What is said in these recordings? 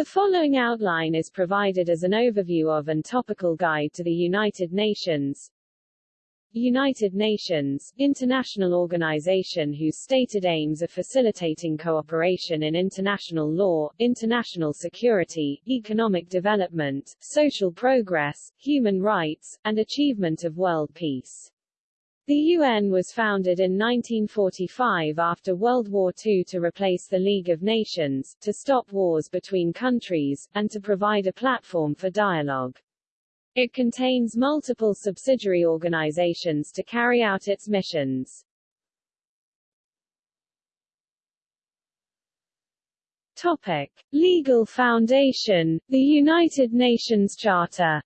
The following outline is provided as an overview of and topical guide to the United Nations. United Nations, international organization whose stated aims are facilitating cooperation in international law, international security, economic development, social progress, human rights, and achievement of world peace. The UN was founded in 1945 after World War II to replace the League of Nations, to stop wars between countries, and to provide a platform for dialogue. It contains multiple subsidiary organizations to carry out its missions. Topic. Legal foundation, the United Nations Charter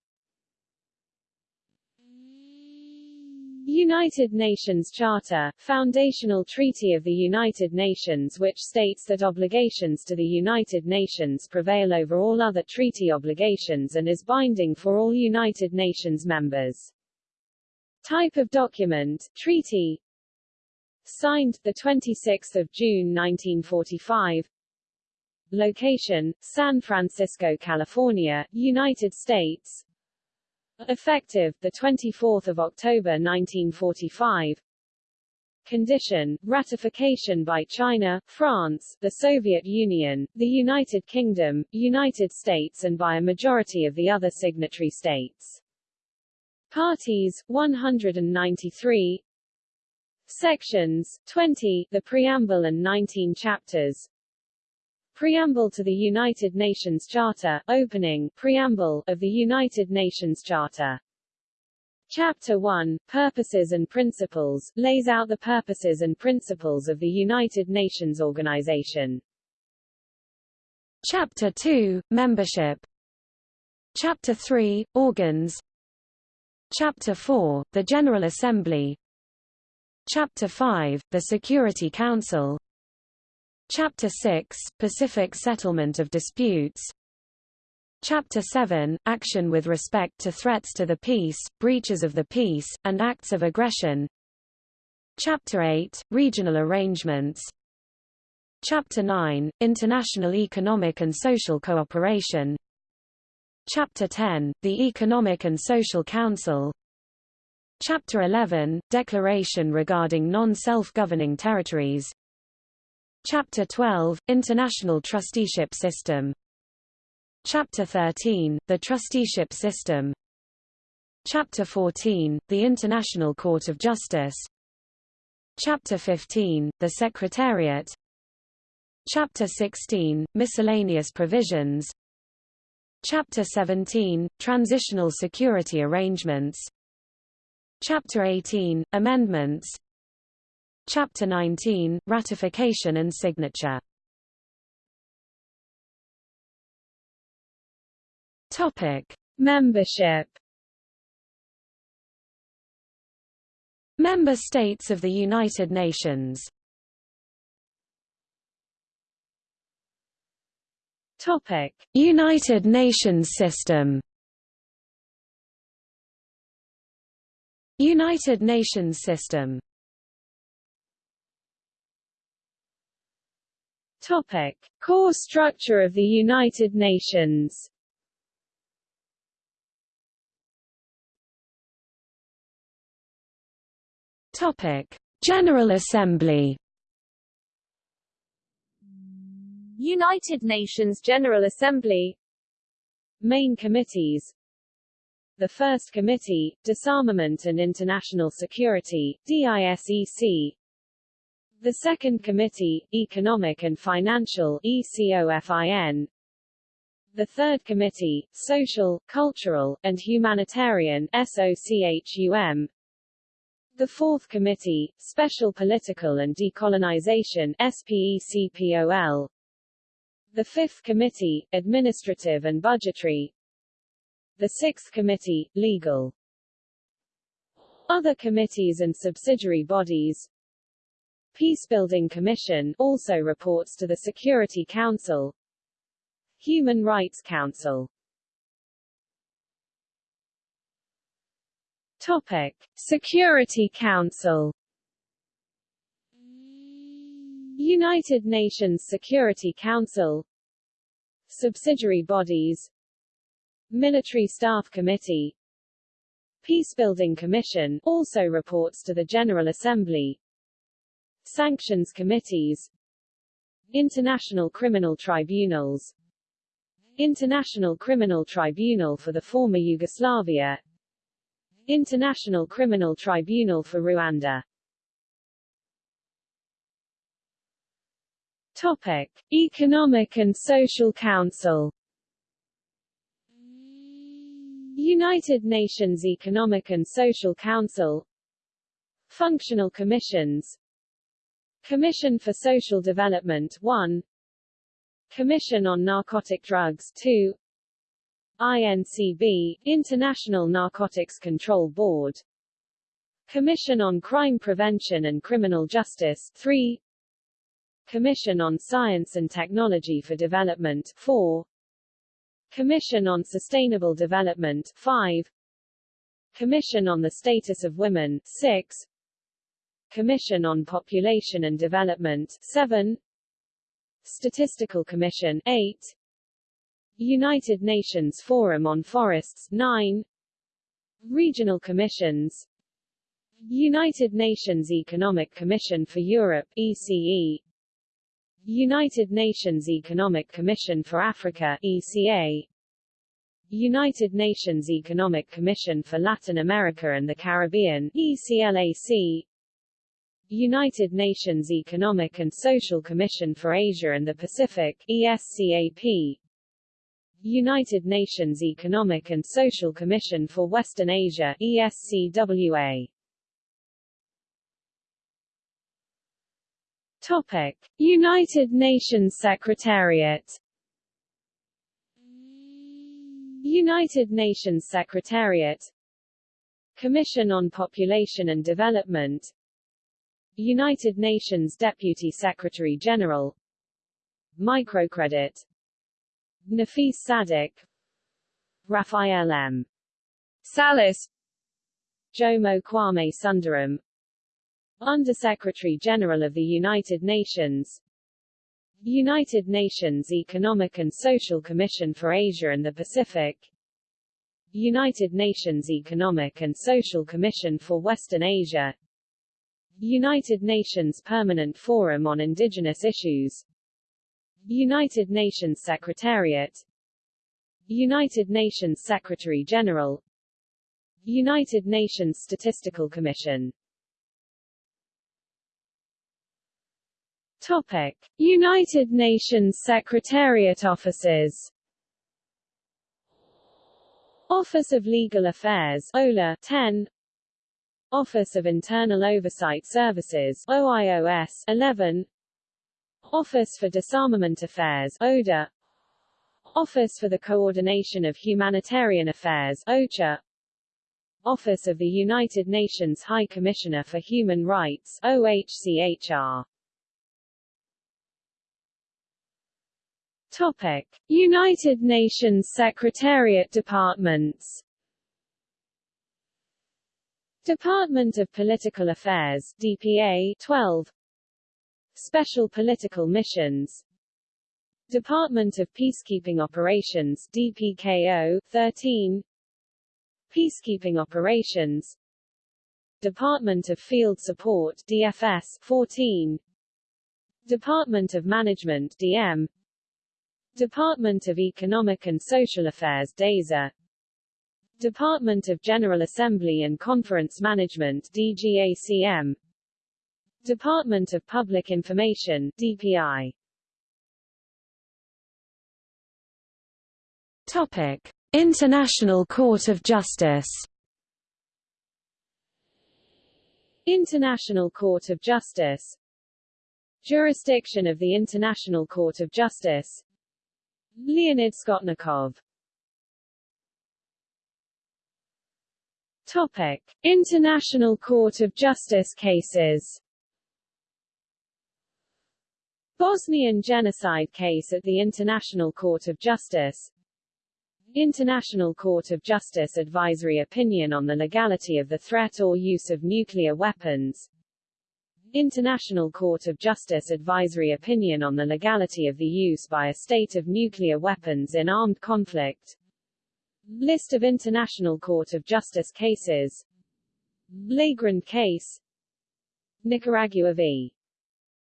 United Nations Charter, foundational treaty of the United Nations which states that obligations to the United Nations prevail over all other treaty obligations and is binding for all United Nations members. Type of document, treaty. Signed, 26 June 1945 Location, San Francisco, California, United States Effective, 24 October 1945 Condition, ratification by China, France, the Soviet Union, the United Kingdom, United States and by a majority of the other signatory states. Parties, 193 Sections, 20, the preamble and 19 chapters Preamble to the United Nations Charter, opening, preamble, of the United Nations Charter. Chapter 1, Purposes and Principles, lays out the purposes and principles of the United Nations Organization. Chapter 2, Membership Chapter 3, Organs Chapter 4, the General Assembly Chapter 5, the Security Council Chapter 6, Pacific Settlement of Disputes. Chapter 7, Action with respect to threats to the peace, breaches of the peace, and acts of aggression. Chapter 8, Regional Arrangements. Chapter 9, International Economic and Social Cooperation. Chapter 10, the Economic and Social Council. Chapter 11, Declaration regarding non-self-governing territories Chapter 12, International Trusteeship System. Chapter 13, The Trusteeship System. Chapter 14, The International Court of Justice. Chapter 15, The Secretariat. Chapter 16, Miscellaneous Provisions. Chapter 17, Transitional Security Arrangements. Chapter 18, Amendments Chapter 19, Ratification and Signature. Topic. Membership. Member states of the United Nations. Topic. United Nations system. United Nations system Topic. Core structure of the United Nations Topic. General Assembly United Nations General Assembly Main committees the First Committee, Disarmament and International Security, DISEC the Second Committee, Economic and Financial ECOFIN, the Third Committee, Social, Cultural, and Humanitarian SOCHUM, the Fourth Committee, Special Political and Decolonization SPECPOL, the Fifth Committee, Administrative and Budgetary, the Sixth Committee, Legal. Other committees and subsidiary bodies Peacebuilding Commission also reports to the Security Council. Human Rights Council. Topic. Security Council. United Nations Security Council. Subsidiary bodies. Military Staff Committee. Peacebuilding Commission also reports to the General Assembly Sanctions Committees International Criminal Tribunals International Criminal Tribunal for the former Yugoslavia International Criminal Tribunal for Rwanda. Topic. Economic and Social Council. United Nations Economic and Social Council. Functional Commissions Commission for Social Development 1 Commission on Narcotic Drugs 2 INCB, International Narcotics Control Board. Commission on Crime Prevention and Criminal Justice 3 Commission on Science and Technology for Development 4 Commission on Sustainable Development 5 Commission on the Status of Women 6 Commission on Population and Development 7 Statistical Commission 8 United Nations Forum on Forests 9 Regional Commissions. United Nations Economic Commission for Europe ECE United Nations Economic Commission for Africa ECA United Nations Economic Commission for Latin America and the Caribbean ECLAC United Nations Economic and Social Commission for Asia and the Pacific ESCAP United Nations Economic and Social Commission for Western Asia ESCWA Topic. United Nations Secretariat United Nations Secretariat Commission on Population and Development United Nations Deputy Secretary General. Microcredit. Nafis Sadik. Raphael M. Salas. Jomo Kwame Sundaram. Undersecretary General of the United Nations. United Nations Economic and Social Commission for Asia and the Pacific. United Nations Economic and Social Commission for Western Asia United Nations Permanent Forum on Indigenous Issues. United Nations Secretariat. United Nations Secretary-General United Nations Statistical Commission. Topic. United Nations Secretariat Offices. Office of Legal Affairs OLA 10 Office of Internal Oversight Services OIOS 11 Office for Disarmament Affairs ODA Office for the Coordination of Humanitarian Affairs OCHA Office of the United Nations High Commissioner for Human Rights OHCHR Topic. United Nations Secretariat Departments Department of Political Affairs DPA 12 Special Political Missions. Department of Peacekeeping Operations DPKO 13 Peacekeeping Operations. Department of Field Support DFS 14 Department of Management DM Department of Economic and Social Affairs DESA Department of General Assembly and Conference Management DGACM Department of Public Information DPI Topic. International Court of Justice. International Court of Justice. Jurisdiction of the International Court of Justice. Leonid Skotnikov Topic: International Court of Justice cases. Bosnian genocide case at the International Court of Justice. International Court of Justice advisory opinion on the legality of the threat or use of nuclear weapons. International Court of Justice advisory opinion on the legality of the use by a state of nuclear weapons in armed conflict List of International Court of Justice cases. Lagrand case. Nicaragua v.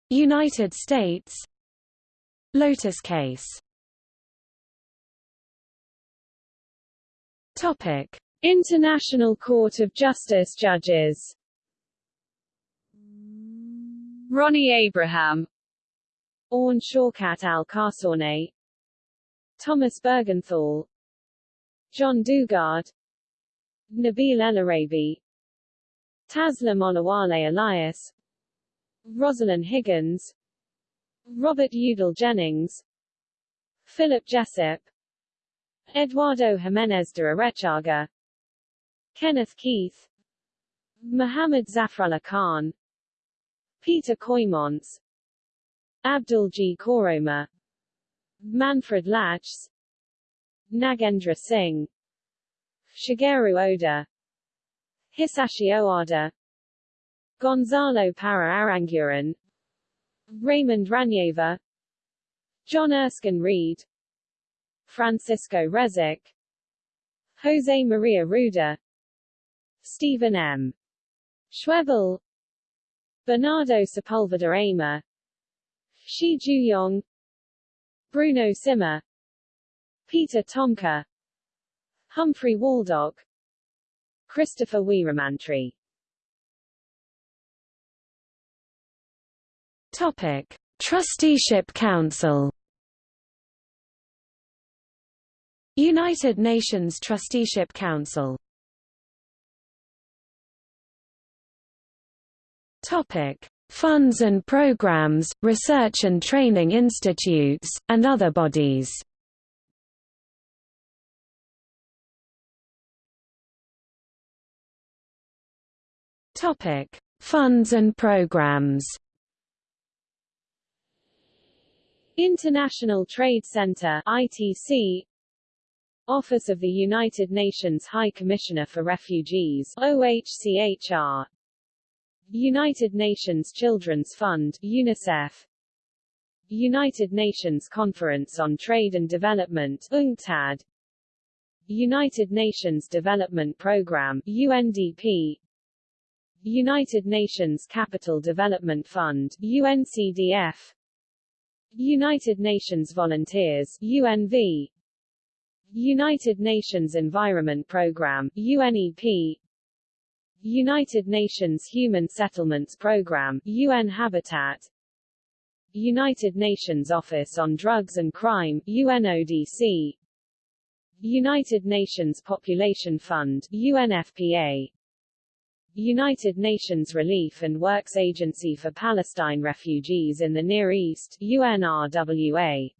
United States. Lotus case. Topic. International Court of Justice judges. Ronny Abraham. Awn Shawkat Al Khasawneh Thomas Buergenthal John Dugard Nabil El Arabi Taslim Olawale Elias Rosalind Higgins Robert Yewdall Jennings Philip Jessup Eduardo Jimenez de Arechaga Kenneth Keith Muhammad Zafrullah Khan Peter Kooijmans Abdul G. Koroma Manfred Lachs Nagendra Singh Shigeru Oda Hisashi Owada Gonzalo Parra Aranguren Raymond Ranjeva John Erskine Read Francisco Rezek Jose Maria Ruda Stephen M. Schwebel Bernardo Sepulveda Ama Shi Jiuyong Bruno Simma Peter Tomka Humphrey Waldock Christopher Weeramantry Topic. Trusteeship Council United Nations Trusteeship Council Topic. Funds and programs, research and training institutes, and other bodies Topic: Funds and programs. International Trade Center (ITC), Office of the United Nations High Commissioner for Refugees (OHCHR), United Nations Children's Fund (UNICEF), United Nations Conference on Trade and Development (UNCTAD), United Nations Development Programme (UNDP), United Nations Capital Development Fund UNCDF United Nations Volunteers UNV United Nations Environment Programme UNEP United Nations Human Settlements Programme UN Habitat. United Nations Office on Drugs and Crime UNODC United Nations Population Fund UNFPA United Nations Relief and Works Agency for Palestine Refugees in the Near East UNRWA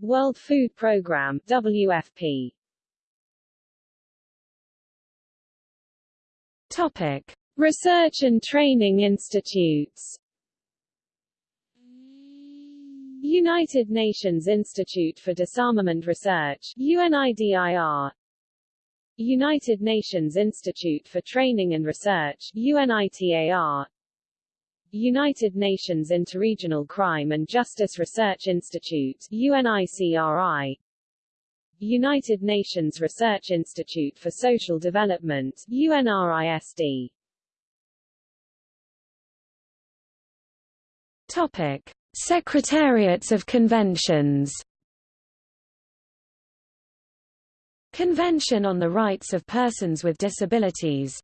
World Food Programme WFP Topic. Research and Training Institutes. United Nations Institute for Disarmament Research UNIDIR United Nations Institute for Training and Research UNITAR United Nations Interregional Crime and Justice Research Institute UNICRI United Nations Research Institute for Social Development UNRISD Topic Secretariats of conventions Convention on the Rights of Persons with Disabilities.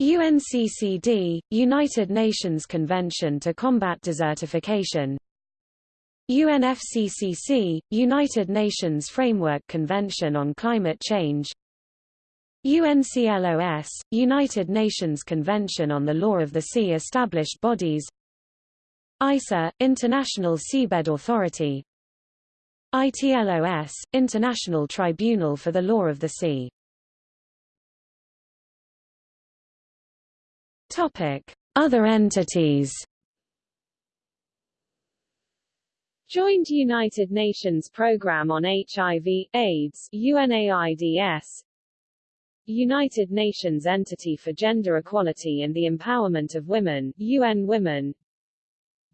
UNCCD, United Nations Convention to Combat Desertification. UNFCCC, United Nations Framework Convention on Climate Change. UNCLOS, United Nations Convention on the Law of the Sea Established bodies. ISA, International Seabed Authority ITLOS, International Tribunal for the Law of the Sea. Topic: Other entities. Joint United Nations Programme on HIV, AIDS UNAIDS United Nations Entity for Gender Equality and the Empowerment of Women, UN Women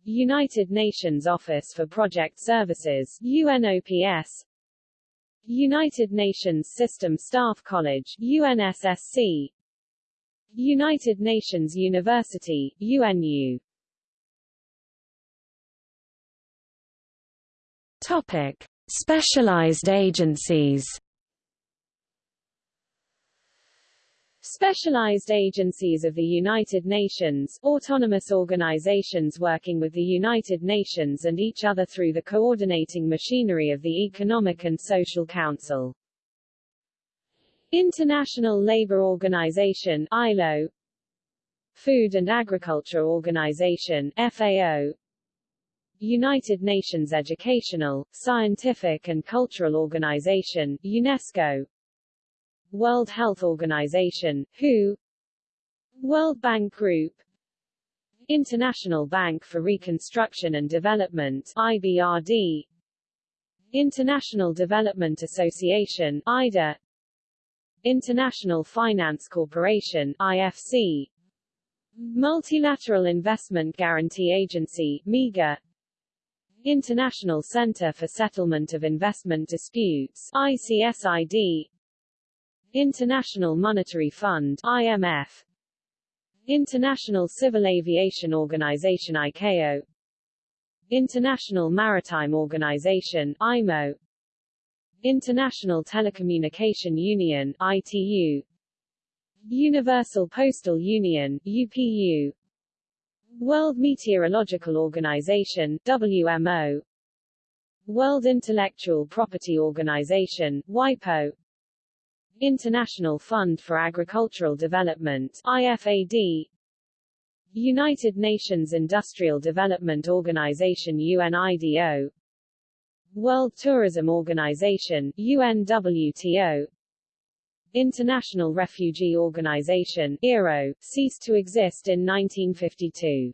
United Nations Office for Project Services, UNOPS United Nations System Staff College, UNSSC United Nations University, UNU Topic. Specialized agencies Specialized agencies of the United Nations, autonomous organizations working with the United Nations and each other through the coordinating machinery of the Economic and Social Council. International Labour Organization ILO Food and Agriculture Organization FAO United Nations Educational, Scientific and Cultural Organization UNESCO World Health Organization, WHO? World Bank Group. International Bank for Reconstruction and Development IBRD International Development Association IDA International Finance Corporation IFC Multilateral Investment Guarantee Agency MIGA International Center for Settlement of Investment Disputes ICSID International Monetary Fund IMF International Civil Aviation Organization ICAO International Maritime Organization IMO International Telecommunication Union ITU Universal Postal Union UPU World Meteorological Organization WMO World Intellectual Property Organization WIPO International Fund for Agricultural Development IFAD United Nations Industrial Development Organization UNIDO World Tourism Organization UNWTO International Refugee Organization IRO, ceased to exist in 1952.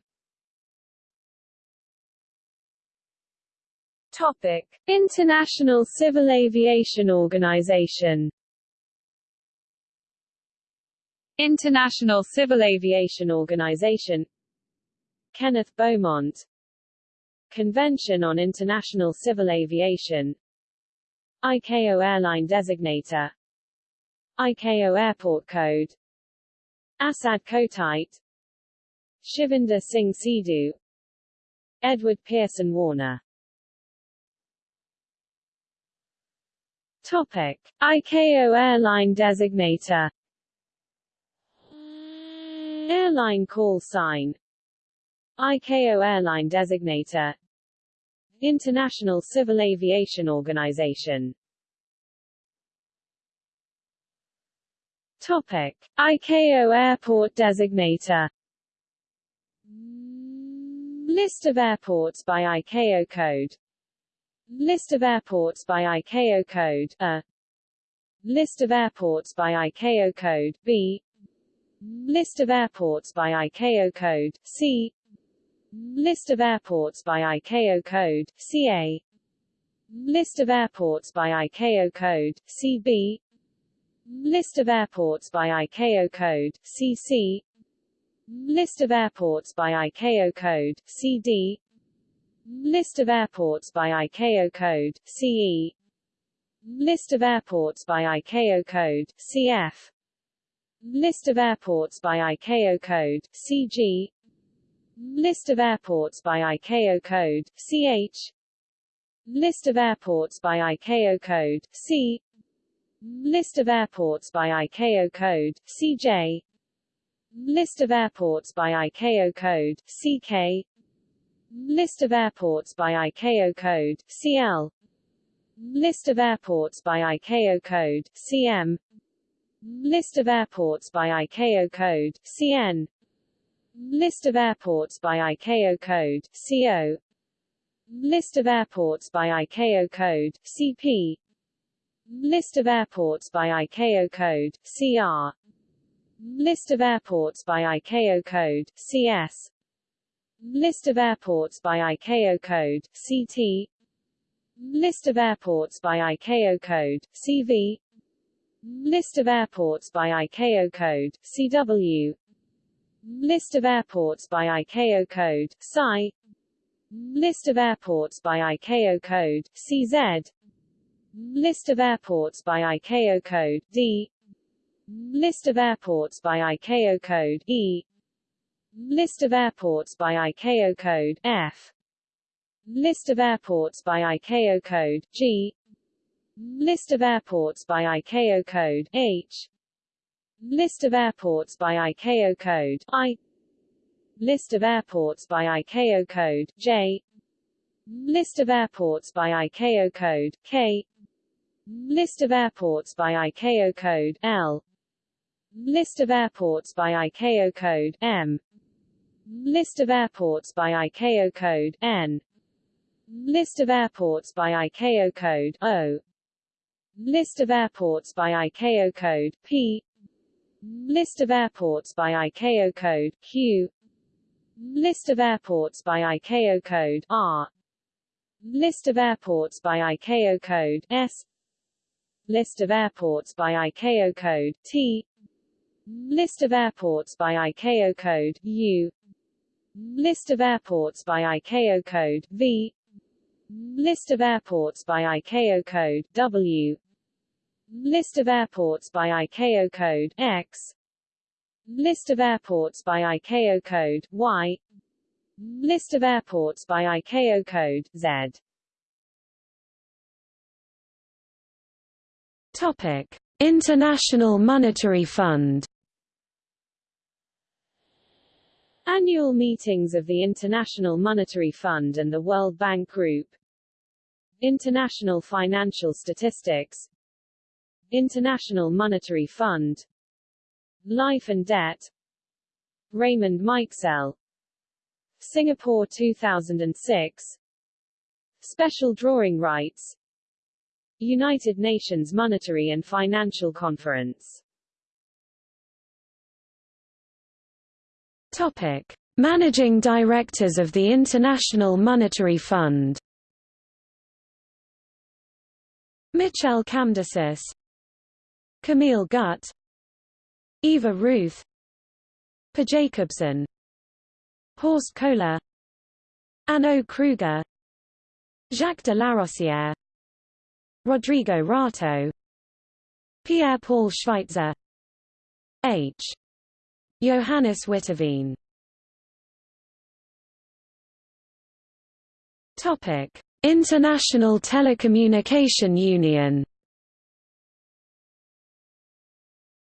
Topic. International Civil Aviation Organization International Civil Aviation Organization Kenneth Beaumont Convention on International Civil Aviation ICAO Airline Designator ICAO Airport Code Assad Kotaite Shivinder Singh Sidhu Edward Pearson Warner Topic. ICAO Airline Designator Airline call sign. ICAO Airline Designator. International Civil Aviation Organization. Topic. ICAO Airport Designator. List of airports by ICAO code. List of airports by ICAO code A. List of airports by ICAO code B List of airports by ICAO code, C. List of airports by ICAO code, CA List of airports by ICAO code, CB List of airports by ICAO code, CC List of airports by ICAO code, CD List of airports by ICAO code, CE List of airports by ICAO code, CF List of airports by ICAO code, CG List of airports by ICAO code, CH List of airports by ICAO code, C. List of airports by ICAO code, CJ List of airports by ICAO code, CK List of airports by ICAO code, CL List of airports by ICAO code, CM List of airports by ICAO code, CN List of airports by ICAO code, CO List of airports by ICAO code, CP List of airports by ICAO code, CR List of airports by ICAO code, CS List of airports by ICAO code, CT List of airports by ICAO code, CV List of airports by ICAO code, CW List of airports by ICAO code, PSI. List of airports by ICAO code, CZ List of airports by ICAO code, D. List of airports by ICAO code, E. List of airports by ICAO code, F. List of airports by ICAO code, G List of airports by ICAO code, H. List of airports by ICAO code, I. List of airports by ICAO code, J. List of airports by ICAO code, K. List of airports by ICAO code, L. List of airports by ICAO code, M. List of airports by ICAO code, N. List of airports by ICAO code, O List of airports by ICAO code, P. List of airports by ICAO code, Q. List of airports by ICAO code, R. List of airports by ICAO code, S. List of airports by ICAO code, T. List of airports by ICAO code, U. List of airports by ICAO code, V List of airports by ICAO code, W. List of airports by ICAO code, X. List of airports by ICAO code, Y. List of airports by ICAO code, Z. Topic: International Monetary Fund. Annual meetings of the International Monetary Fund and the World Bank Group International Financial Statistics International Monetary Fund Life and Debt Raymond Mikesell Singapore 2006 Special Drawing Rights United Nations Monetary and Financial Conference Topic. Managing Directors of the International Monetary Fund Michel Camdessus Camille Gutt Ivar Rooth Per Jacobsson Horst Kohler Anne Krueger Jacques de Larosière Rodrigo Rato Pierre-Paul Schweitzer H. Johannes Witteveen. Topic: International Telecommunication Union.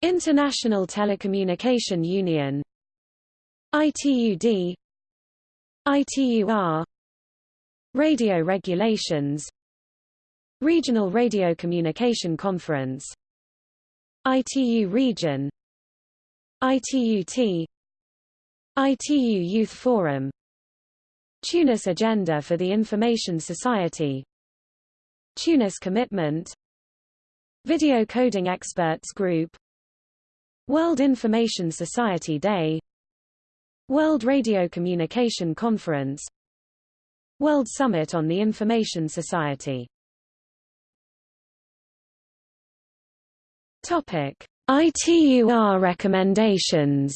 International Telecommunication Union. ITUD ITUR Radio Regulations. Regional Radio Communication Conference. ITU Region. ITUT ITU Youth Forum Tunis Agenda for the Information Society. Tunis Commitment. Video Coding Experts Group. World Information Society Day. World Radio Communication Conference. World Summit on the Information Society. Topic: ITUR recommendations.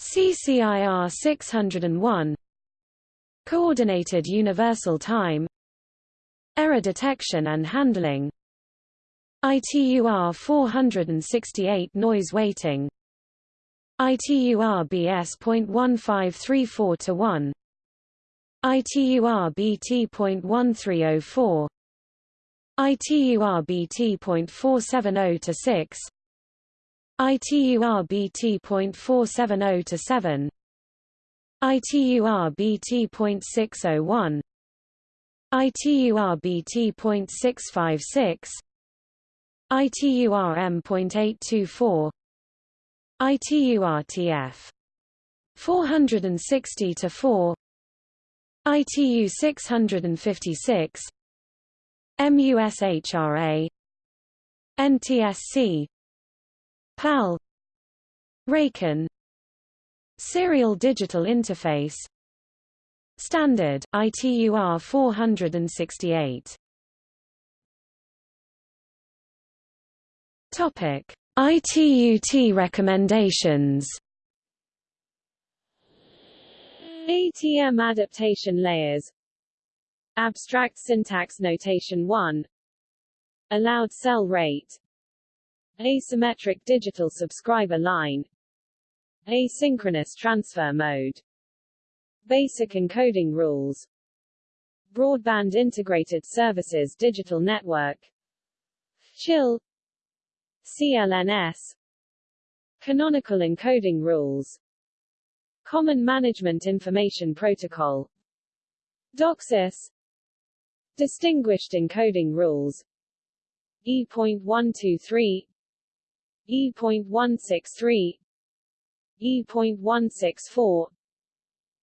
CCIR 601 Coordinated Universal Time Error Detection and Handling ITUR 468 Noise Weighting ITUR BS.1534 to 1 ITUR BT.1304 ITUR-BT.470 to 6 ITUR-BT.470 to 7 ITUR-BT.601 ITUR-BT.656 ITUR-M.824 ITUR-TF 460 to 4 ITU 656 MUSHRA NTSC PAL. RACON Serial Digital Interface. Standard ITUR 468 Topic: ITUT recommendations. ATM adaptation layers. Abstract syntax notation 1 Allowed cell rate Asymmetric digital subscriber line. Asynchronous transfer mode. Basic encoding rules. Broadband Integrated Services Digital Network. CHIL CLNS Canonical encoding rules. Common Management Information Protocol. DOCSIS Distinguished encoding rules. E.123 E.163 E.164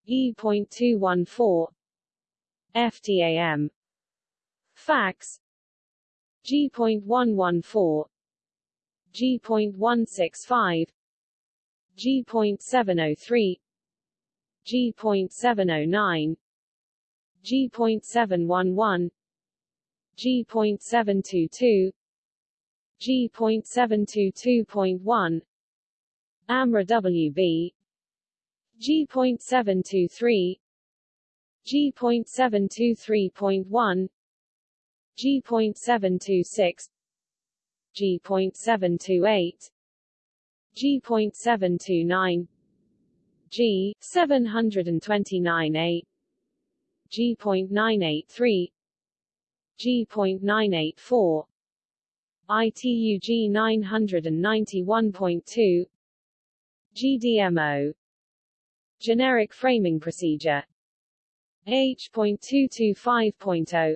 E.214 FTAM Fax. G.114 G.165 G.703 G.709 G.711 G.722 G.722.1 AMRA WB G.723 G.723.1 G.726 G.728 G.729 G 729A G.983 G.984 ITUG 991.2 GDMO Generic Framing Procedure. H.225.0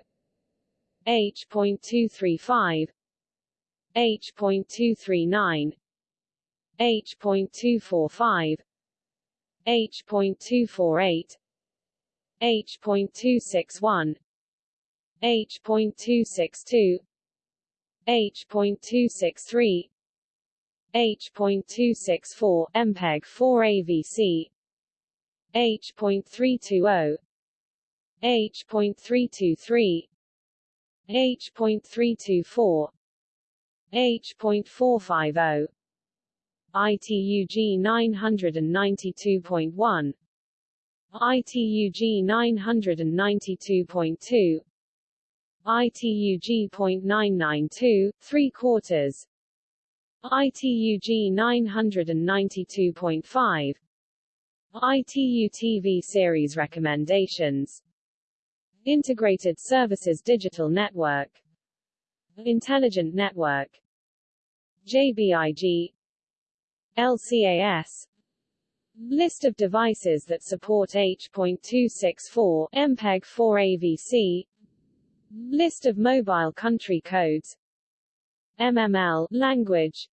H.235 H.239 H.245 H.248 H.261 H.262 H.263 H.264 MPEG 4 AVC H.320 H.323 H.324 H.450 ITUG 992.1 ITUG 992.2 ITUG.992, 3 quarters. ITUG 992.5 ITU TV series recommendations. Integrated Services Digital Network. Intelligent Network. JBIG LCAS List of devices that support H.264 MPEG 4 AVC List of mobile country codes. MML language.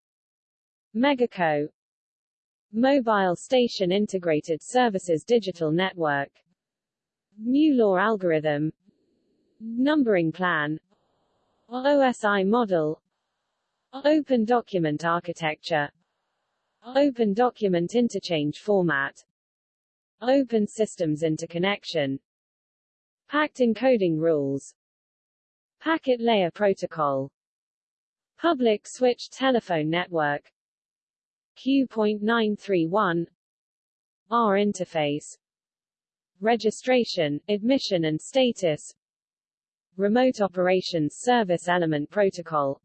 Megaco. Mobile Station Integrated Services Digital Network. New MuLaw algorithm. Numbering plan. OSI model. Open Document Architecture. Open Document Interchange Format. Open Systems Interconnection. Packed Encoding Rules Packet Layer Protocol. Public Switch Telephone Network. Q.931 R interface. Registration, admission and status. Remote Operations Service Element Protocol.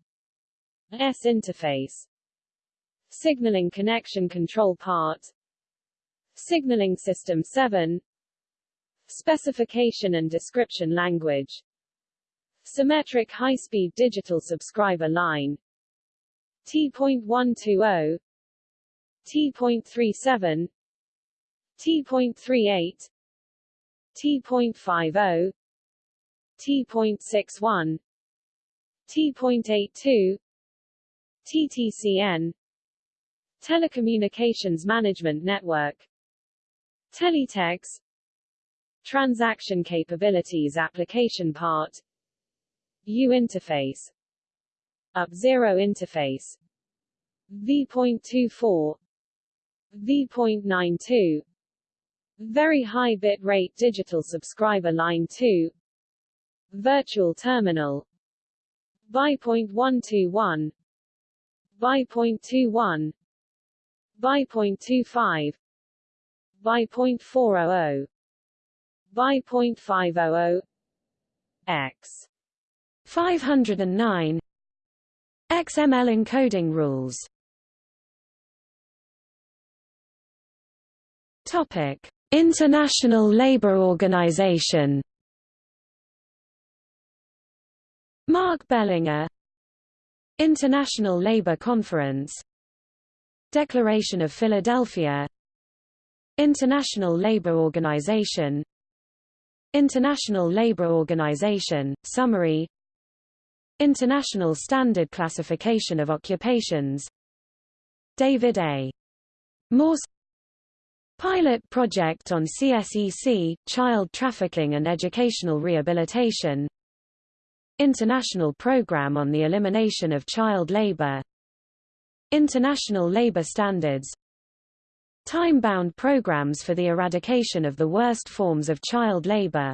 S interface. Signaling Connection Control Part. Signaling System 7 Specification and Description Language Symmetric High-Speed Digital Subscriber Line. T.120 T.37 T.38 T.50 T.61 T.82 TTCN Telecommunications Management Network. Teletex Transaction Capabilities Application Part U interface. Up-Zero interface. V.24 V.92 Very high bit rate digital subscriber line 2 Virtual terminal. BY.121 by 0.21 by 0.25 by 0.400 by 0.500 x 509 XML encoding rules. Topic International Labour Organization. Mark Bellinger. International Labour Conference. Declaration of Philadelphia. International Labour Organization. International Labour Organization, Summary International Standard Classification of Occupations. David A. Morse. Pilot project on CSEC, child trafficking and educational rehabilitation. International Program on the Elimination of Child Labor. International Labor Standards. Time-bound programs for the eradication of the worst forms of child labor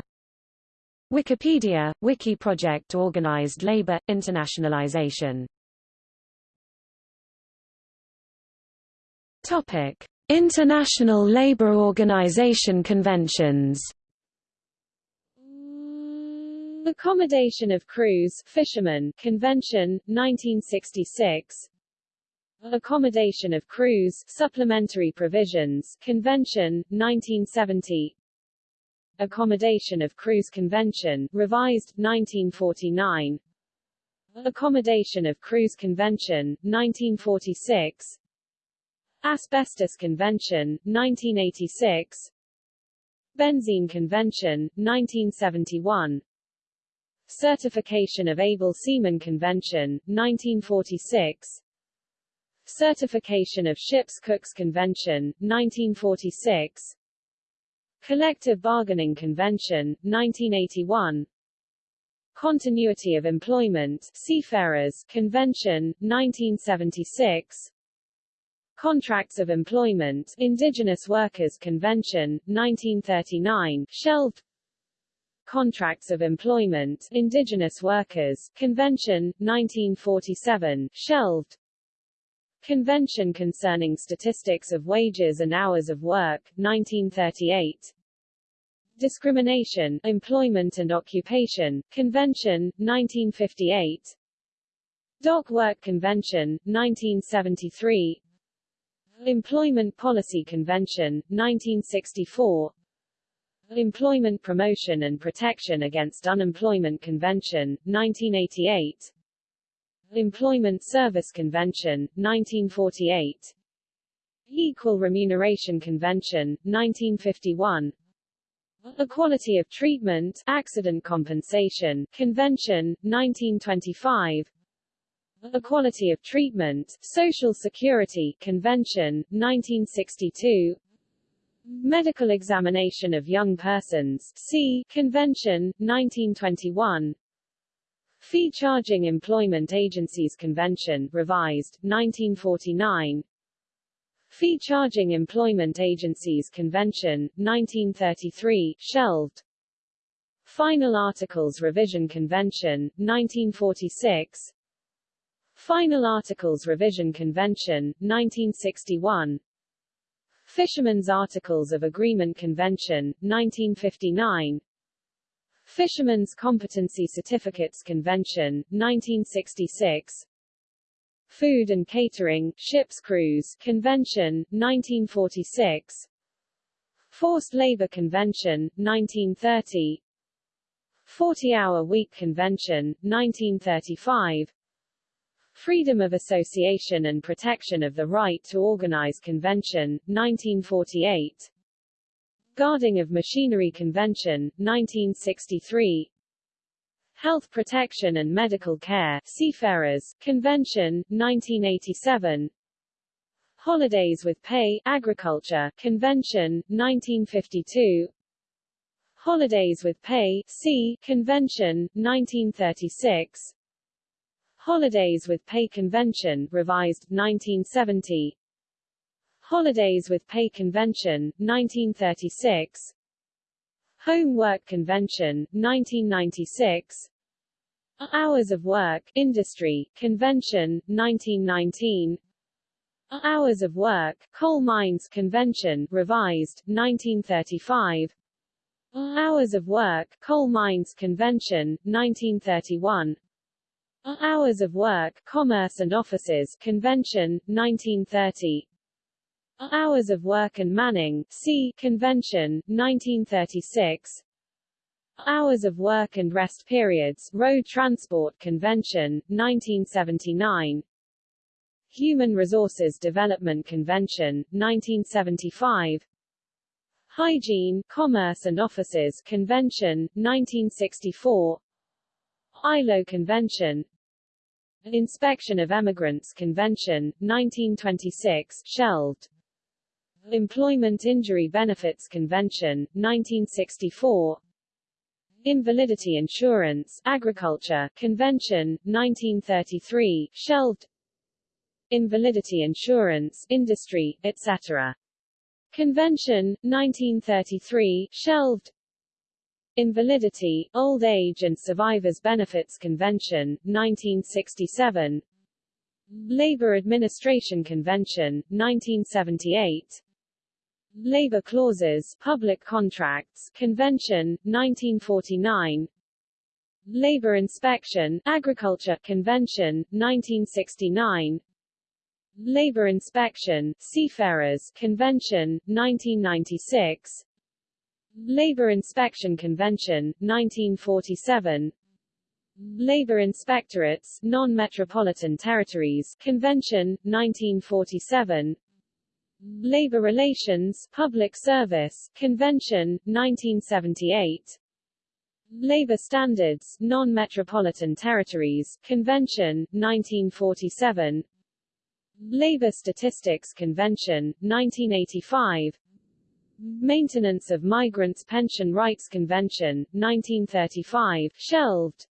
Wikipedia, Wiki Project Organized Labor, Internationalization. Topic. International Labour Organization conventions. Accommodation of Crews Fishermen Convention, 1966 Accommodation of Crews Supplementary Provisions Convention, 1970 Accommodation of Crews Convention, revised, 1949 Accommodation of Crews Convention, 1946 Asbestos Convention, 1986 Benzene Convention, 1971 Certification of Able Seamen Convention, 1946 Certification of Ships Cooks Convention, 1946 Collective Bargaining Convention, 1981 Continuity of Employment Seafarers Convention, 1976 Contracts of Employment Indigenous Workers Convention, 1939 shelved. Contracts of Employment Indigenous Workers Convention, 1947 shelved. Convention Concerning Statistics of Wages and Hours of Work, 1938 Discrimination, Employment and Occupation, Convention, 1958 Dock Work Convention, 1973 Employment Policy Convention, 1964 Employment Promotion and Protection Against Unemployment Convention, 1988 Employment Service Convention, 1948 Equal Remuneration Convention, 1951 Equality of Treatment Accident Compensation Convention, 1925 Equality of Treatment Social Security Convention, 1962 Medical Examination of Young Persons C. Convention, 1921 Fee Charging Employment Agencies Convention revised, 1949 Fee Charging Employment Agencies Convention, 1933 shelved. Final Articles Revision Convention, 1946 Final Articles Revision Convention, 1961 Fishermen's Articles of Agreement Convention, 1959 Fishermen's Competency Certificates Convention, 1966 Food and Catering, Ships Crews Convention, 1946 Forced Labor Convention, 1930 40-Hour Week Convention, 1935 Freedom of Association and Protection of the Right to Organize Convention, 1948 Guarding of Machinery Convention, 1963 Health Protection and Medical Care Seafarers Convention, 1987 Holidays with Pay Agriculture Convention, 1952 Holidays with Pay Sea Convention, 1936 Holidays with Pay Convention revised, 1970 Holidays with Pay Convention, 1936 Home Work Convention, 1996 Hours of Work, Industry, Convention, 1919 Hours of Work, Coal Mines Convention, revised, 1935 Hours of Work, Coal Mines Convention, 1931 Hours of Work, Commerce and Offices Convention, 1930 Hours of Work and Manning, C. Convention, 1936 Hours of Work and Rest Periods, Road Transport Convention, 1979 Human Resources Development Convention, 1975 Hygiene, Commerce and Offices Convention, 1964 ILO Convention Inspection of Emigrants Convention, 1926 shelved Employment Injury Benefits Convention, 1964 Invalidity Insurance, Agriculture, Convention, 1933, shelved. Invalidity Insurance, Industry, etc. Convention, 1933, shelved. Invalidity, Old Age and Survivors Benefits Convention, 1967 Labor Administration Convention, 1978 Labor Clauses, Public Contracts, Convention, 1949 Labor Inspection, Agriculture, Convention, 1969 Labor Inspection, Seafarers, Convention, 1996 Labor Inspection Convention, 1947 Labor Inspectorates, Non-Metropolitan Territories, Convention, 1947 Labor Relations, Public Service, Convention, 1978 Labor Standards, Non-Metropolitan Territories, Convention, 1947 Labor Statistics Convention, 1985 Maintenance of Migrants Pension Rights Convention, 1935 shelved.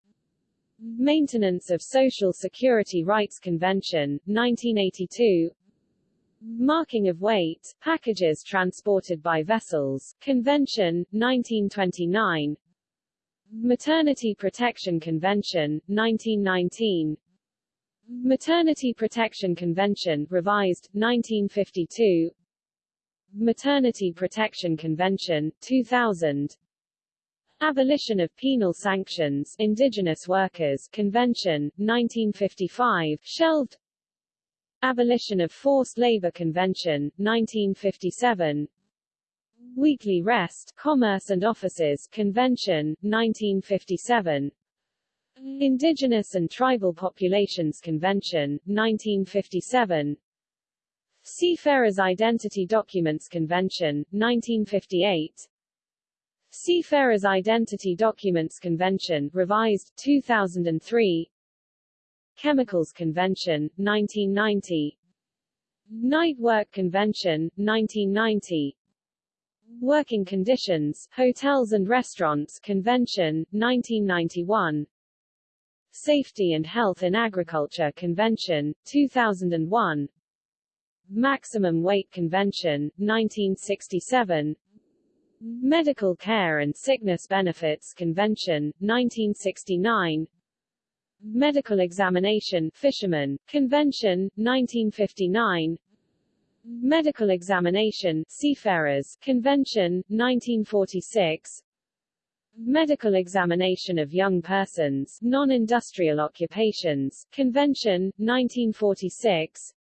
Maintenance of Social Security Rights Convention, 1982 Marking of weight, packages transported by vessels, Convention, 1929 Maternity Protection Convention, 1919 Maternity Protection Convention, revised, 1952 Maternity Protection Convention, 2000 Abolition of Penal Sanctions Indigenous Workers Convention, 1955 shelved Abolition of Forced Labor Convention, 1957 Weekly Rest, Commerce and Offices Convention, 1957 Indigenous and Tribal Populations Convention, 1957 Seafarers Identity Documents Convention, 1958 Seafarers Identity Documents Convention, revised, 2003 Chemicals Convention, 1990 Night Work Convention, 1990 Working Conditions, Hotels and Restaurants Convention, 1991 Safety and Health in Agriculture Convention, 2001 Maximum Weight Convention, 1967 Medical Care and Sickness Benefits Convention, 1969 Medical Examination Fisherman, Convention, 1959 Medical Examination Seafarers, Convention, 1946 Medical Examination of Young Persons, Non-Industrial Occupations, Convention, 1946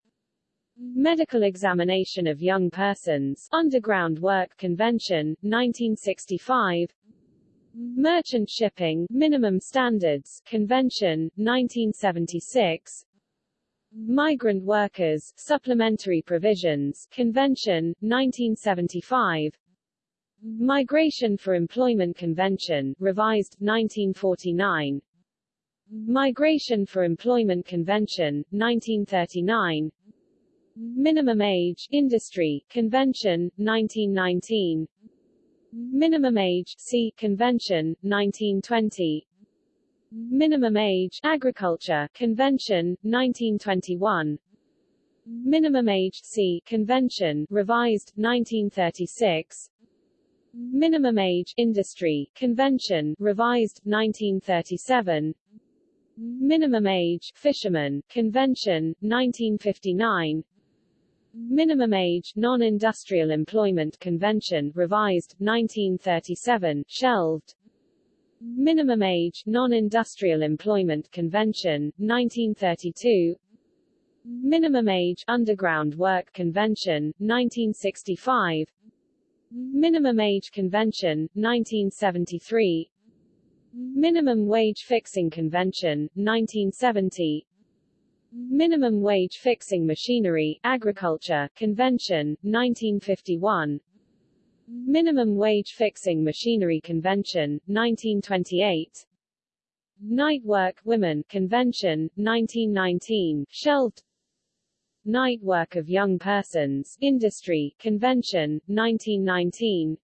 Medical Examination of Young Persons, Underground Work Convention, 1965 Merchant Shipping Minimum Standards Convention, 1976 Migrant Workers Supplementary Provisions Convention, 1975 Migration for Employment Convention, revised, 1949 Migration for Employment Convention, 1939 Minimum Age Industry Convention, 1919 Minimum age C. Convention, 1920 Minimum age Agriculture Convention, 1921 Minimum age C. Convention, revised, 1936 Minimum age Industry Convention, revised, 1937 Minimum age fisherman convention 1959 Minimum age non-industrial employment convention revised 1937 shelved. Minimum age non-industrial employment convention 1932 Minimum age underground work convention 1965 Minimum age convention 1973 Minimum Wage Fixing Convention, 1970 Minimum Wage Fixing Machinery, Agriculture, Convention, 1951 Minimum Wage Fixing Machinery Convention, 1928 Night Work Women Convention, 1919, shelved. Night Work of Young Persons, Industry, Convention, 1919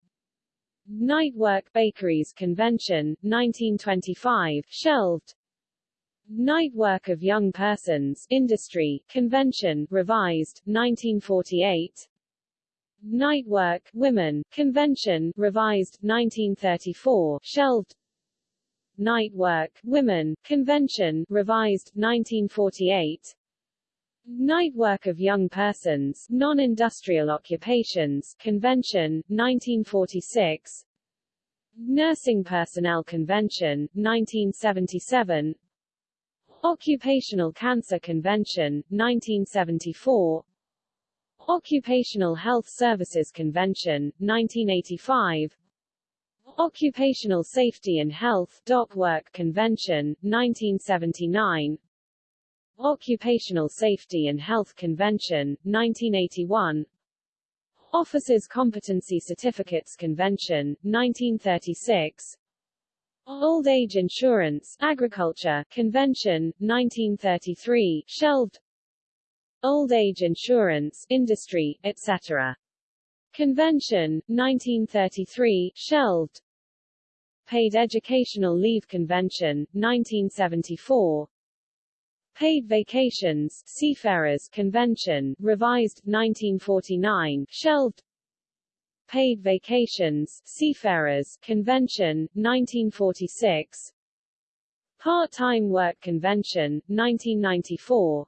Night Work Bakeries Convention, 1925, shelved. Night Work of Young Persons, Industry, Convention, revised, 1948. Night Work, Women, Convention, revised, 1934, shelved. Night Work, Women, Convention, revised, 1948. Night Work of Young Persons, Non-Industrial Occupations, Convention, 1946 Nursing Personnel Convention, 1977 Occupational Cancer Convention, 1974 Occupational Health Services Convention, 1985 Occupational Safety and Health Work Convention, 1979 Occupational Safety and Health Convention, 1981 Officers Competency Certificates Convention, 1936 Old Age Insurance Agriculture Convention, 1933 shelved. Old Age Insurance Industry, etc. Convention, 1933 shelved. Paid Educational Leave Convention, 1974 Paid Vacations Seafarers Convention, revised, 1949, shelved Paid Vacations Seafarers Convention, 1946 Part-Time Work Convention, 1994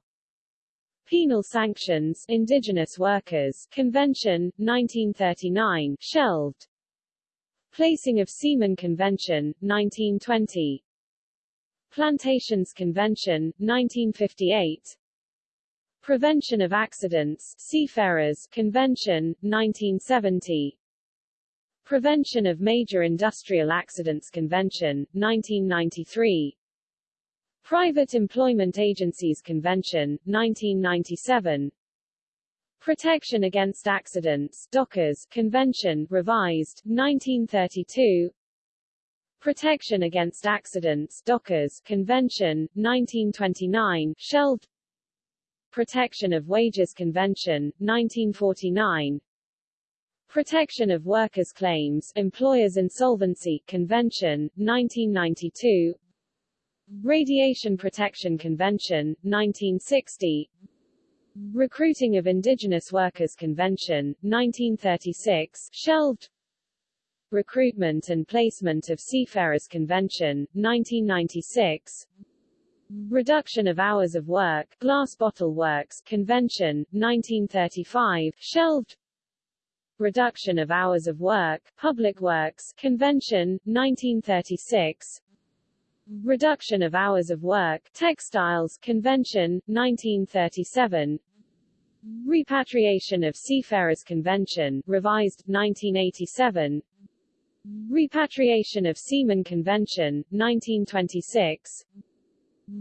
Penal Sanctions Indigenous Workers Convention, 1939, shelved. Placing of Seamen Convention, 1920 Plantations Convention, 1958 Prevention of Accidents Seafarers Convention, 1970 Prevention of Major Industrial Accidents Convention, 1993 Private Employment Agencies Convention, 1997 Protection Against Accidents Dockers Convention, revised, 1932 Protection Against Accidents Dockers Convention, 1929 shelved Protection of Wages Convention, 1949 Protection of Workers' Claims Employers' Insolvency Convention, 1992 Radiation Protection Convention, 1960 Recruiting of Indigenous Workers Convention, 1936 shelved Recruitment and Placement of Seafarers Convention, 1996 Reduction of Hours of Work. Glass Bottle Works. Convention, 1935 shelved. Reduction of Hours of Work. Public Works. Convention, 1936 Reduction of Hours of Work. Textiles. Convention, 1937 Repatriation of Seafarers Convention, revised, 1987 Repatriation of Seamen Convention, 1926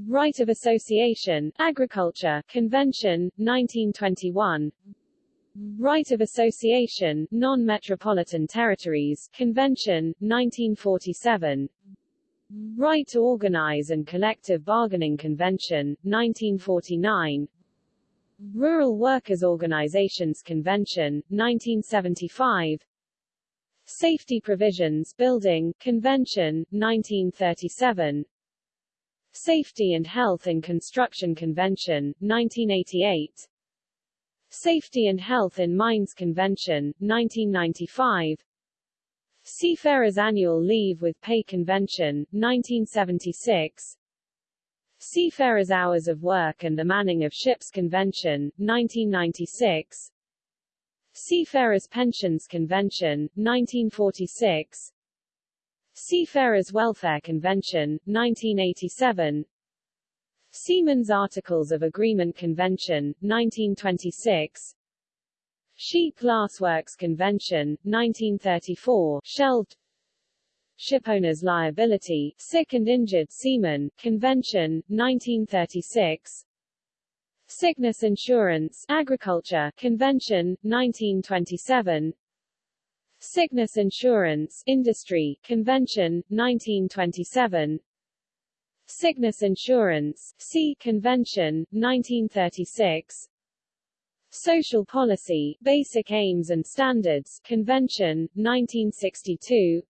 Right of Association, Agriculture Convention, 1921 Right of Association, Non-Metropolitan Territories Convention, 1947 Right to Organize and Collective Bargaining Convention, 1949 Rural Workers Organizations Convention, 1975 Safety Provisions Building Convention, 1937 Safety and Health in Construction Convention, 1988 Safety and Health in Mines Convention, 1995 Seafarers Annual Leave with Pay Convention, 1976 Seafarers' Hours of Work and the Manning of Ships Convention, 1996 Seafarers' Pensions Convention, 1946 Seafarers' Welfare Convention, 1987 Seamen's Articles of Agreement Convention, 1926 Sheet Glassworks Convention, 1934 shelved. Shipowners' Liability, Sick and Injured Seamen, Convention, 1936 Sickness Insurance, Agriculture, Convention, 1927 Sickness Insurance, Industry, Convention, 1927 Sickness Insurance, Sea Convention, 1936 Social Policy, Basic Aims and Standards, Convention, 1962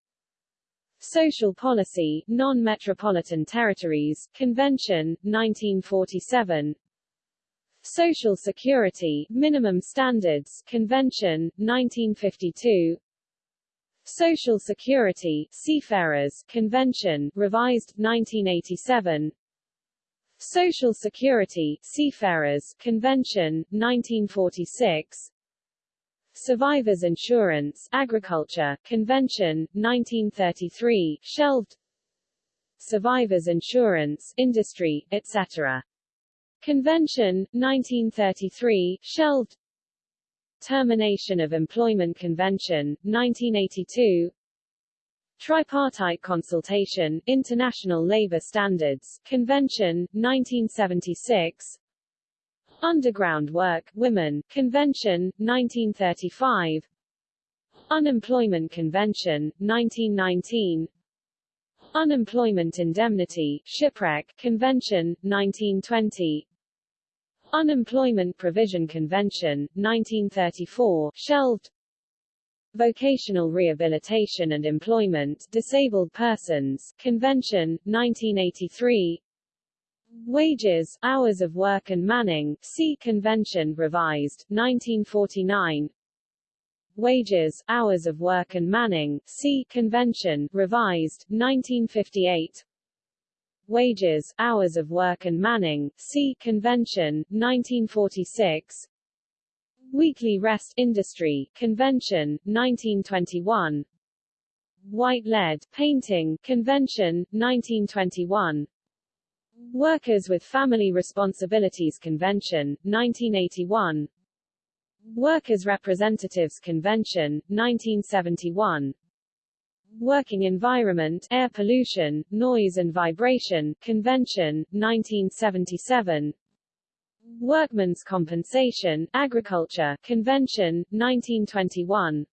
Social Policy, Non-Metropolitan Territories, Convention, 1947 Social Security, Minimum Standards, Convention, 1952 Social Security, Seafarers, Convention, revised, 1987 Social Security, Seafarers, Convention, 1946 Survivors Insurance, Agriculture, Convention, 1933, shelved. Survivors Insurance, Industry, etc. Convention, 1933, shelved Termination of Employment Convention, 1982 Tripartite Consultation, International Labour Standards, Convention, 1976 Underground Work, Women, Convention, 1935 Unemployment Convention, 1919 Unemployment Indemnity, Shipwreck, Convention, 1920 Unemployment Provision Convention, 1934 shelved. Vocational Rehabilitation and Employment, Disabled Persons, Convention, 1983 Wages, Hours of Work and Manning, Sea Convention revised, 1949 Wages, Hours of Work and Manning, Sea Convention revised, 1958 Wages, Hours of Work and Manning, Sea Convention, 1946 Weekly Rest Industry Convention, 1921 White Lead Painting Convention, 1921 Workers with Family Responsibilities Convention, 1981 Workers' Representatives Convention, 1971 Working Environment, Air Pollution, Noise and Vibration, Convention, 1977 Workmen's Compensation, Agriculture, Convention, 1921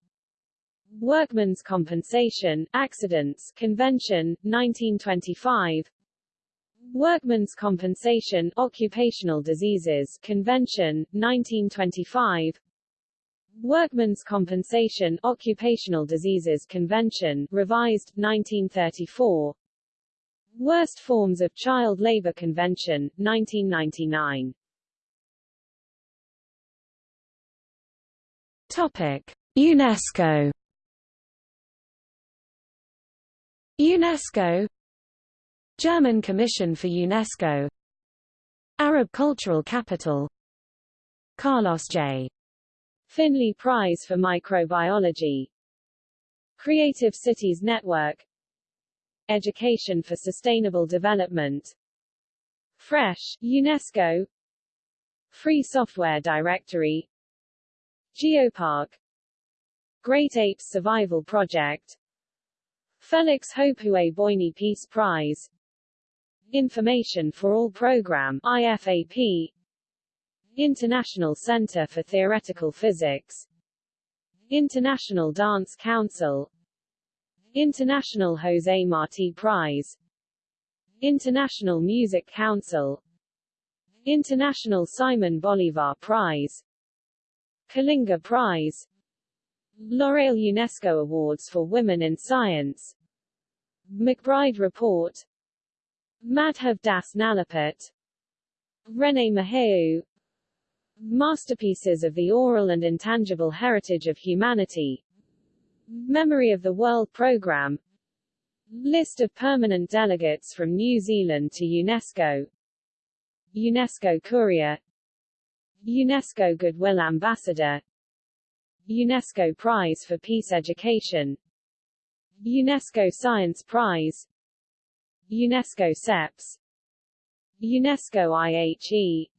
Workmen's Compensation, Accidents, Convention, 1925 Workmen's Compensation, Occupational Diseases, Convention, 1925 Workmen's Compensation, Occupational Diseases Convention, revised, 1934 Worst Forms of Child Labor Convention, 1999 Topic. UNESCO. UNESCO. German Commission for UNESCO. Arab Cultural Capital. Carlos J. Finlay Prize for Microbiology. Creative Cities Network. Education for Sustainable Development. Fresh, UNESCO. Free Software Directory. Geopark. Great Apes Survival Project. Felix Houphouët-Boigny Peace Prize. Information for All Program IFAP International Center for Theoretical Physics. International Dance Council. International José Martí Prize. International Music Council. International Simon Bolivar Prize. Kalinga Prize. L'Oréal UNESCO Awards for Women in Science. MacBride Report. Madhav Das Nalapat René Maheu Masterpieces of the Oral and Intangible Heritage of Humanity. Memory of the World Programme. List of permanent delegates from New Zealand to UNESCO. UNESCO Courier. UNESCO Goodwill Ambassador. UNESCO Prize for Peace Education. UNESCO Science Prize. UNESCO SEPS UNESCO IHE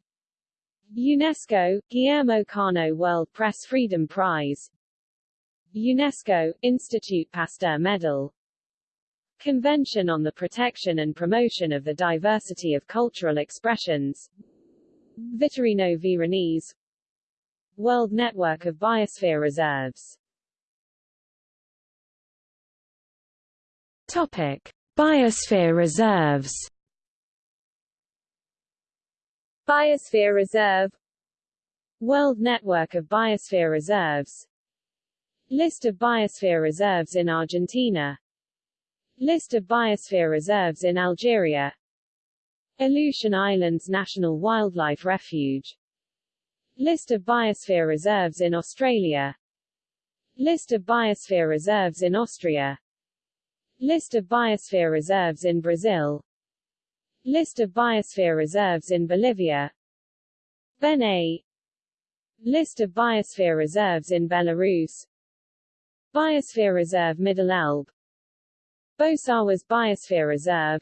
UNESCO, Guillermo Cano World Press Freedom Prize UNESCO, Institute Pasteur Medal Convention on the Protection and Promotion of the Diversity of Cultural Expressions Vittorino Veronese World Network of Biosphere Reserves Topic: Biosphere reserves. Biosphere Reserve. World Network of Biosphere Reserves. List of biosphere reserves in Argentina. List of biosphere reserves in Algeria. Aleutian Islands National Wildlife Refuge. List of biosphere reserves in Australia. List of biosphere reserves in Austria. List of biosphere reserves in Brazil List of biosphere reserves in Bolivia. BeNe List of biosphere reserves in Belarus. Biosphere Reserve Middle Elbe Bosawás Biosphere Reserve.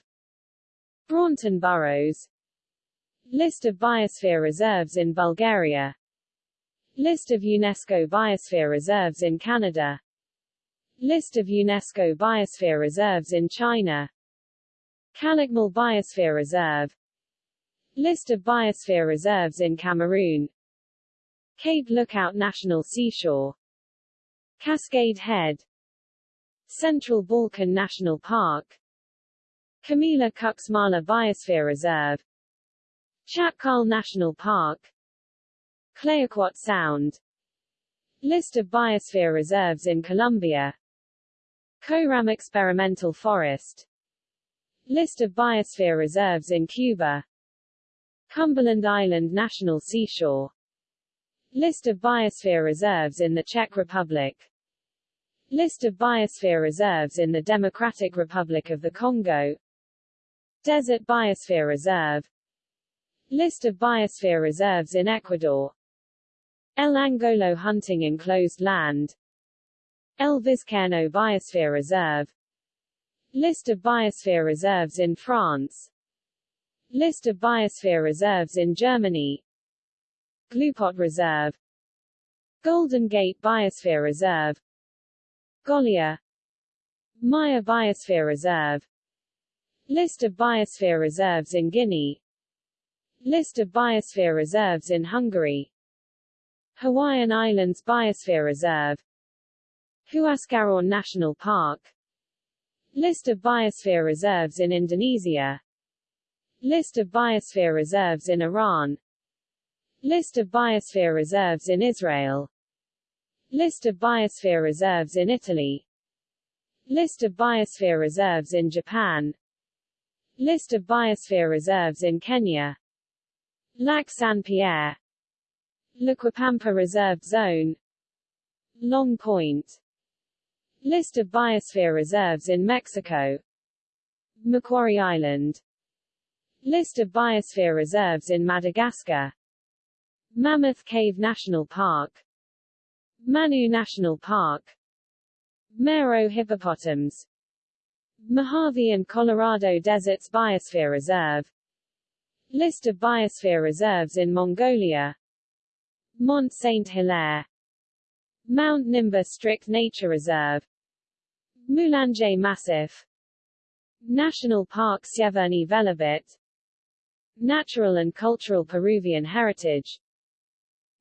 Braunton Burrows. List of biosphere reserves in Bulgaria. List of UNESCO biosphere reserves in Canada. List of UNESCO biosphere reserves in China Calakmul Biosphere Reserve. List of biosphere reserves in Cameroon. Cape Lookout National Seashore. Cascade Head. Central Balkan National Park. Chamela-Cuixmala Biosphere Reserve. Chatkal National Park. Clayoquot Sound. List of biosphere reserves in Colombia. Coram Experimental Forest List of biosphere reserves in Cuba. Cumberland Island National Seashore. List of biosphere reserves in the Czech Republic. List of biosphere reserves in the Democratic Republic of the Congo. Desert Biosphere Reserve. List of biosphere reserves in Ecuador. El Angolo Hunting Enclosed Land. El Vizcaíno Biosphere Reserve List of biosphere reserves in France. List of biosphere reserves in Germany. Glupot Reserve. Golden Gate Biosphere Reserve. Golia Maya Biosphere Reserve. List of biosphere reserves in Guinea. List of biosphere reserves in Hungary. Hawaiian Islands Biosphere Reserve. Huascarán National Park List of biosphere reserves in Indonesia. List of biosphere reserves in Iran. List of biosphere reserves in Israel. List of biosphere reserves in Italy. List of biosphere reserves in Japan. List of biosphere reserves in Kenya. Lac Saint-Pierre Laquipampa Reserved Zone. Long Point List of biosphere reserves in Mexico. Macquarie Island. List of biosphere reserves in Madagascar. Mammoth Cave National Park. Manu National Park. Mare aux Hippopotames. Mojave and Colorado Deserts Biosphere Reserve. List of biosphere reserves in Mongolia. Mont Saint-Hilaire Mount Nimba Strict Nature Reserve. Mulanje Massif. National Park Sjeverni Velebit. Natural and Cultural Peruvian Heritage.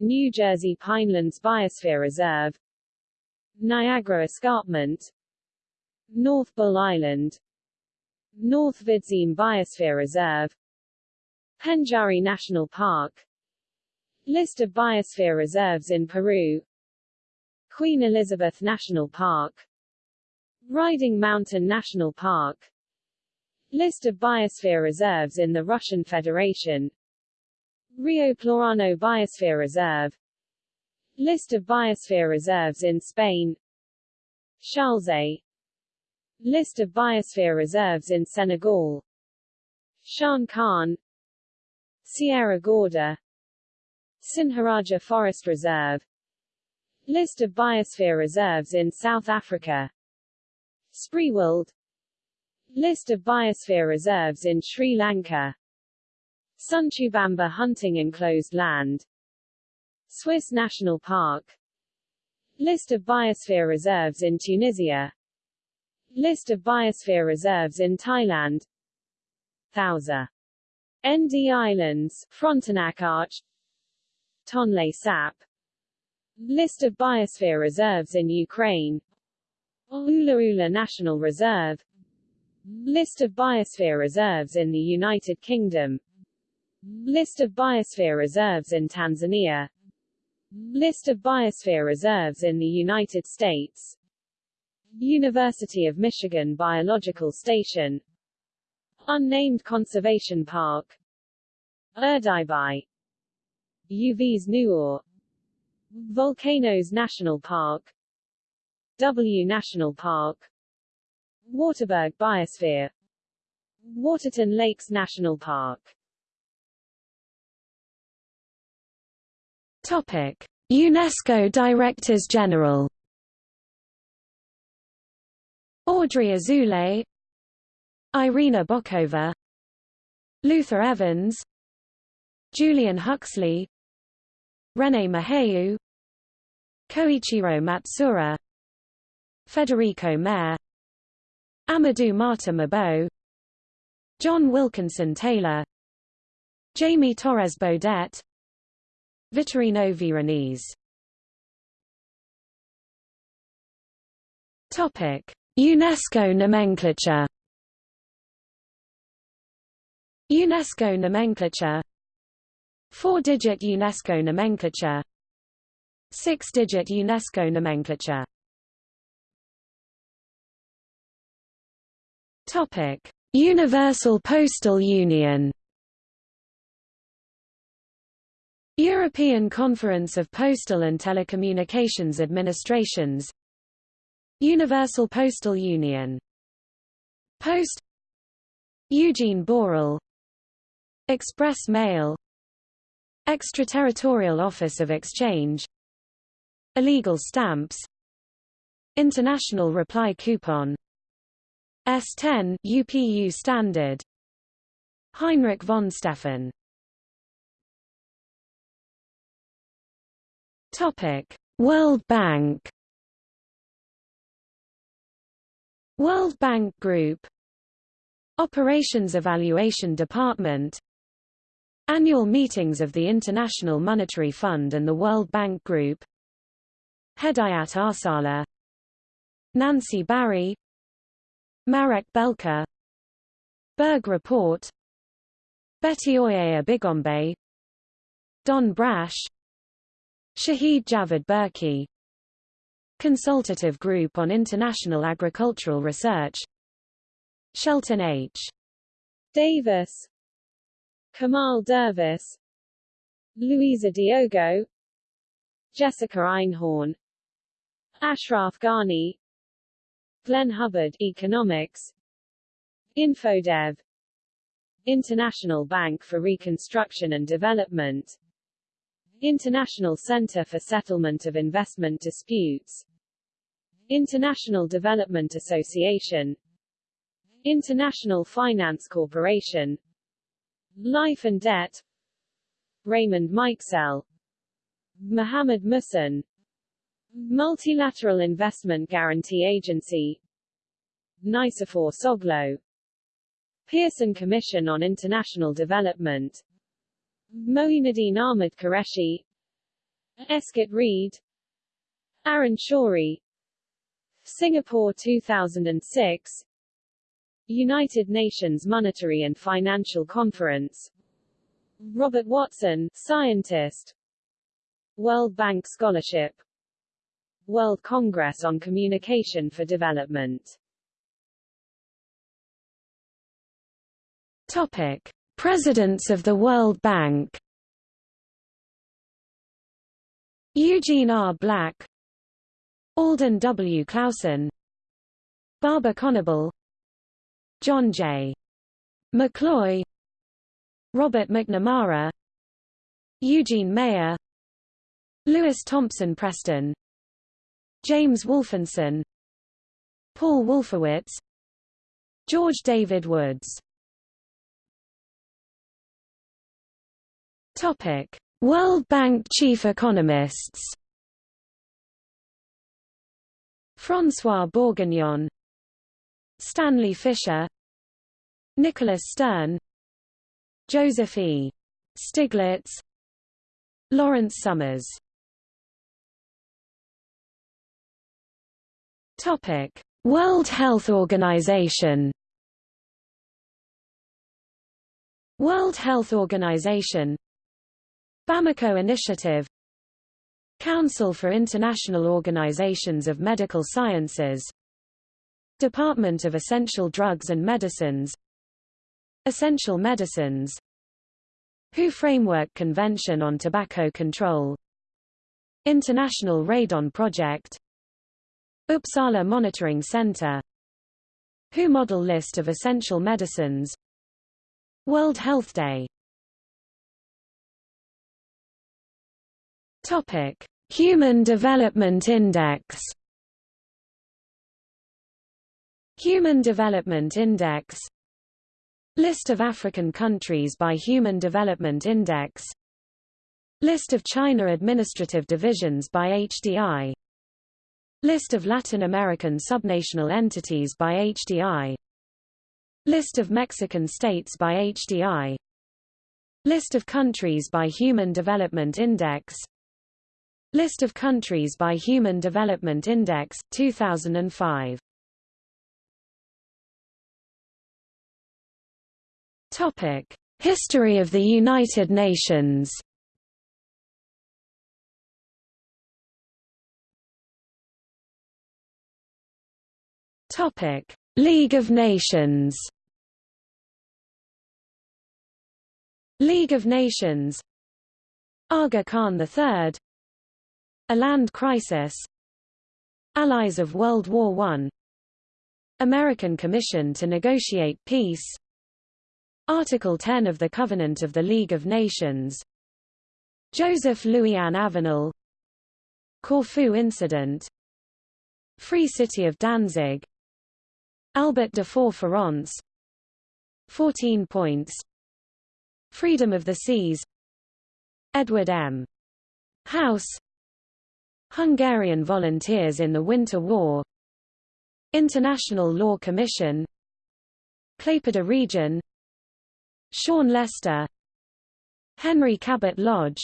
New Jersey Pinelands Biosphere Reserve. Niagara Escarpment. North Bull Island. North Vidzeme Biosphere Reserve. Pendjari National Park. List of biosphere reserves in Peru Queen Elizabeth National Park Riding Mountain National Park List of biosphere reserves in the Russian Federation Rio Plorano Biosphere Reserve List of biosphere reserves in Spain Charleset List of biosphere reserves in Senegal Shan Khan Sierra Gorda Sinharaja Forest Reserve List of biosphere reserves in South Africa. Spreewald List of biosphere reserves in Sri Lanka. Sunchubamba hunting enclosed land. Swiss National Park. List of biosphere reserves in Tunisia. List of biosphere reserves in Thailand. Thousa ND Islands, Frontenac Arch. Tonle Sap List of biosphere reserves in Ukraine. Ulla Ulla National Reserve. List of biosphere reserves in the United Kingdom. List of biosphere reserves in Tanzania. List of biosphere reserves in the United States. University of Michigan Biological Station. Unnamed Conservation Park. Urdaibai Uvs Nuur Volcanoes National Park. W National Park. Waterberg Biosphere. Waterton Lakes National Park. Topic: UNESCO Directors General. Audrey Azoulay. Irina Bokova. Luther Evans. Julian Huxley René Maheu Koichiro Matsuura Federico Mayor Amadou Martin Mabeau John Wilkinson Taylor Jaime Torres Bodet Vittorino Veronese Topic: UNESCO nomenclature. UNESCO nomenclature. Four-digit UNESCO nomenclature. Six-digit UNESCO nomenclature. Topic: Universal Postal Union. European Conference of Postal and Telecommunications Administrations Universal Postal Union Post Eugene Borel Express Mail Extraterritorial Office of Exchange Illegal Stamps International Reply Coupon S10 UPU Standard Heinrich von Stephan Topic: World Bank. World Bank Group. Operations Evaluation Department Annual meetings of the International Monetary Fund and the World Bank Group. Hedayat Arsala. Nancy Barry. Marek Belka. Berg Report. Betty Oye Bigombe. Don Brash. Shahid Javed Burki Consultative Group on International Agricultural Research. Shelton H. Davis Kamal Dervis Luísa Diogo Jessica Einhorn Ashraf Ghani Glenn Hubbard Economics Infodev International Bank for Reconstruction and Development International Center for Settlement of Investment Disputes International Development Association International Finance Corporation Life and Debt Raymond Mikesell Mohammed Muhsin Multilateral Investment Guarantee Agency. Nicephore Soglo. Pearson Commission on International Development. Mohinuddin Ahmed Qureshi. Escott Reid Arun Shourie. Singapore 2006 United Nations Monetary and Financial Conference. Robert Watson, scientist. World Bank Scholarship. World Congress on Communication for Development. Topic. Presidents of the World Bank. Eugene R. Black. Alden W. Clausen. Barber Conable John J. McCloy Robert McNamara Eugene Meyer Lewis Thompson Preston James Wolfensohn Paul Wolfowitz George David Woods Topic World Bank chief economists François Bourguignon Stanley Fischer Nicholas Stern Joseph E. Stiglitz Lawrence Summers Topic World Health Organization World Health Organization Bamako Initiative Council for International Organizations of Medical Sciences Department of Essential Drugs and Medicines. Essential Medicines. WHO Framework Convention on Tobacco Control. International Radon Project. Uppsala Monitoring Center. WHO Model List of Essential Medicines. World Health Day. Topic: Human Development Index Human Development Index. List of African countries by Human Development Index. List of China administrative divisions by HDI List of Latin American subnational entities by HDI List of Mexican states by HDI List of countries by Human Development Index. List of countries by Human Development Index, 2005 Topic. History of the United Nations Topic: League of Nations. League of Nations. Aga Khan III. Aland Crisis. Allies of World War I. American Commission to Negotiate Peace. Article 10 of the Covenant of the League of Nations. Joseph Louis-Anne Avenol. Corfu Incident. Free City of Danzig. Albert Dufour-Feronce 14 points Freedom of the Seas Edward M. House Hungarian volunteers in the Winter War International Law Commission Klaipeda Region Sean Lester Henry Cabot Lodge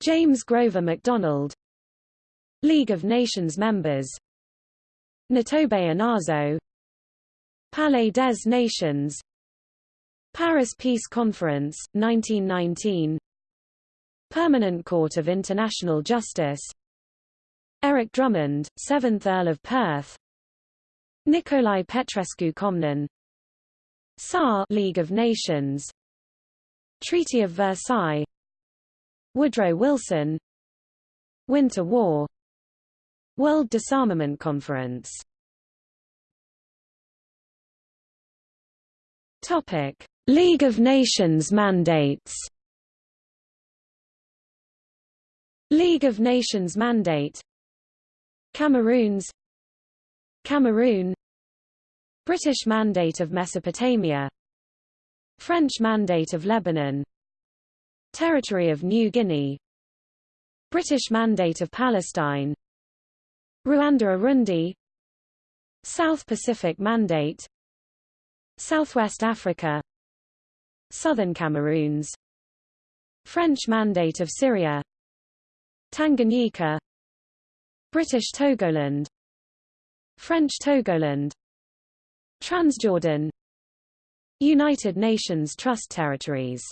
James Grover McDonald League of Nations members Nitobe Inazo Palais des Nations Paris Peace Conference, 1919 Permanent Court of International Justice Eric Drummond, 7th Earl of Perth Nicolae Petrescu Comnene Saar League of Nations Treaty of Versailles Woodrow Wilson Winter War World Disarmament Conference Topic: League of Nations mandates. League of Nations mandate. Cameroons. Cameroon. British Mandate of Mesopotamia. French Mandate of Lebanon. Territory of New Guinea. British Mandate of Palestine. Rwanda-Urundi. South Pacific Mandate. Southwest Africa Southern Cameroons French Mandate of Syria Tanganyika British Togoland French Togoland Transjordan. United Nations Trust Territories.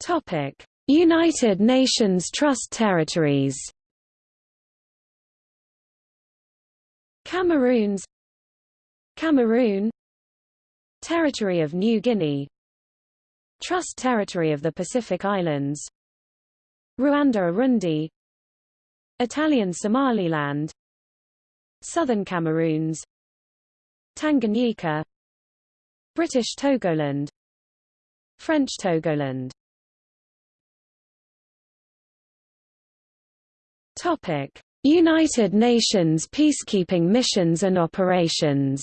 Topic. United Nations Trust Territories. Cameroons Cameroon. Territory of New Guinea. Trust Territory of the Pacific Islands. Rwanda-Urundi Italian Somaliland Southern Cameroons Tanganyika British Togoland French Togoland. Topic. United Nations peacekeeping missions and operations.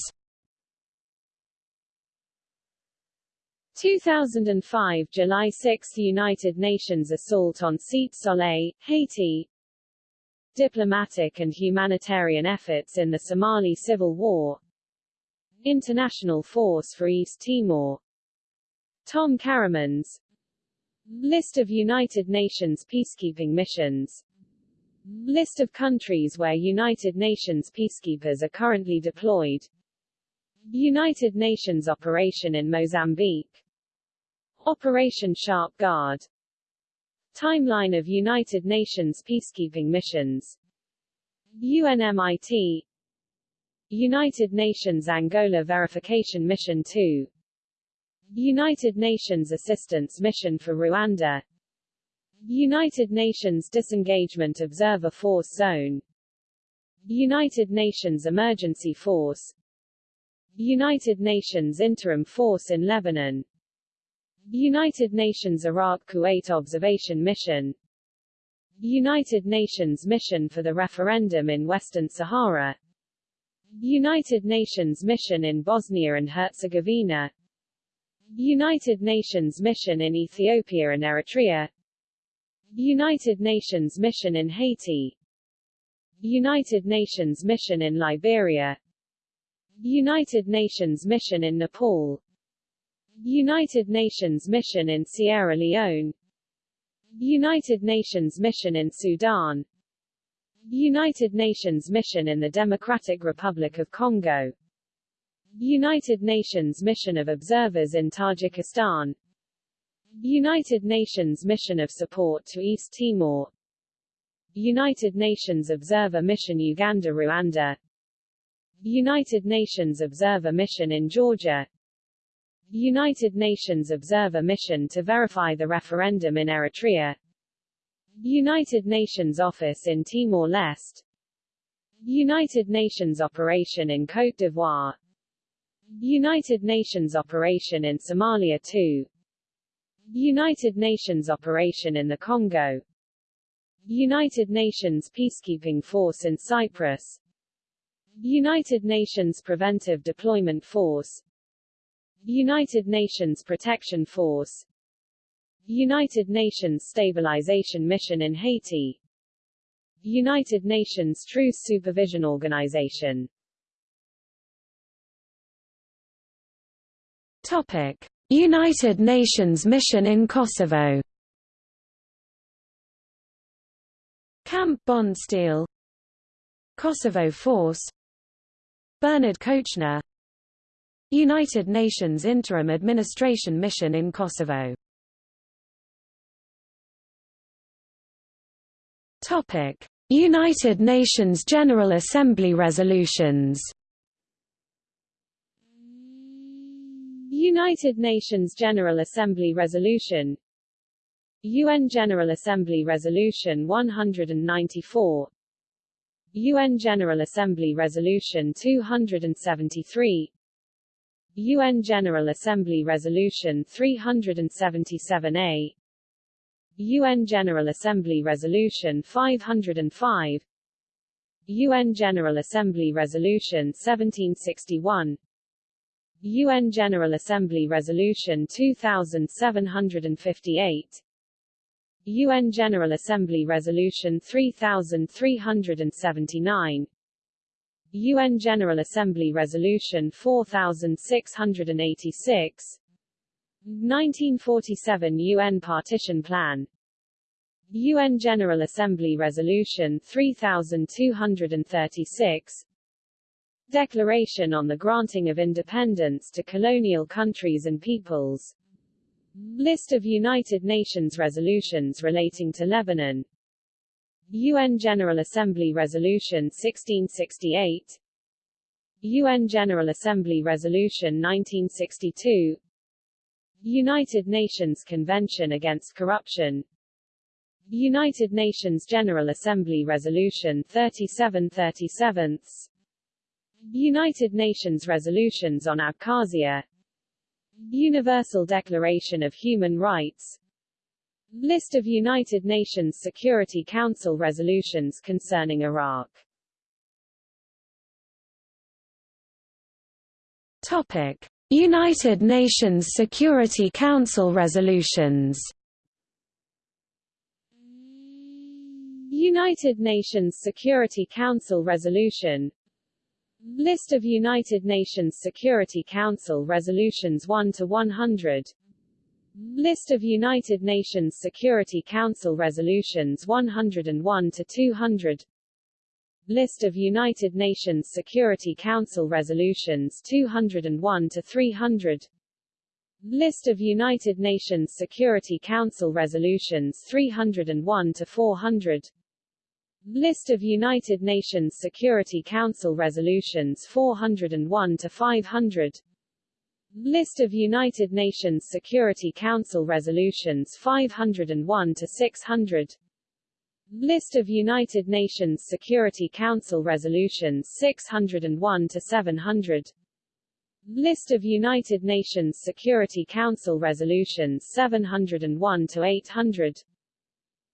2005 July 6 United Nations assault on Cité Soleil, Haiti Diplomatic and humanitarian efforts in the Somali Civil War. International Force for East Timor. Thom Karremans List of United Nations peacekeeping missions. List of countries where United Nations peacekeepers are currently deployed. United Nations operation in Mozambique. Operation Sharp Guard Timeline of United Nations peacekeeping missions. UNMIT. United Nations Angola Verification Mission 2 United Nations Assistance Mission for Rwanda. United Nations Disengagement Observer Force Zone. United Nations Emergency Force. United Nations Interim Force in Lebanon United Nations Iraq-Kuwait Observation Mission. United Nations Mission for the Referendum in Western Sahara. United Nations Mission in Bosnia and Herzegovina. United Nations Mission in Ethiopia and Eritrea. United Nations Mission in Haiti. United Nations Mission in Liberia. United Nations Mission in Nepal United Nations Mission in Sierra Leone. United Nations Mission in Sudan. United Nations Mission in the Democratic Republic of Congo. United Nations Mission of Observers in Tajikistan. United Nations Mission of Support to East Timor. United Nations Observer Mission Uganda-Rwanda. United Nations Observer Mission in Georgia United Nations Observer Mission to verify the referendum in Eritrea. United Nations Office in Timor-Leste. United Nations Operation in Côte d'Ivoire. United Nations Operation in Somalia 2 United Nations Operation in the Congo. United Nations Peacekeeping Force in Cyprus. United Nations Preventive Deployment Force United Nations Protection Force. United Nations Stabilization Mission in Haiti. United Nations Truce Supervision Organization. Topic. United Nations Mission in Kosovo. Camp Bondsteel. Kosovo Force. Bernard Kouchner United Nations Interim Administration Mission in Kosovo. Topic: United Nations General Assembly resolutions. United Nations General Assembly Resolution. UN General Assembly Resolution 194 UN General Assembly Resolution 273 UN General Assembly Resolution 377A UN General Assembly Resolution 505 UN General Assembly Resolution 1761 UN General Assembly Resolution 2758 UN General Assembly Resolution 3379 UN General Assembly Resolution 4686 1947 UN Partition Plan. UN General Assembly Resolution 3236 Declaration on the Granting of Independence to Colonial Countries and Peoples. List of United Nations resolutions relating to Lebanon UN General Assembly Resolution 1668 UN General Assembly Resolution 1962 United Nations Convention Against Corruption United Nations General Assembly Resolution 3737 United Nations Resolutions on Abkhazia Universal Declaration of Human Rights List of United Nations Security Council resolutions concerning Iraq. Topic: United Nations Security Council resolutions. United Nations Security Council resolution. List of United Nations Security Council resolutions 1 to 100 List of United Nations Security Council resolutions 101 to 200 List of United Nations Security Council resolutions 201 to 300 List of United Nations Security Council resolutions 301 to 400 List of United Nations Security Council resolutions 401 to 500 List of United Nations Security Council resolutions 501 to 600 List of United Nations Security Council resolutions 601 to 700 List of United Nations Security Council resolutions 701 to 800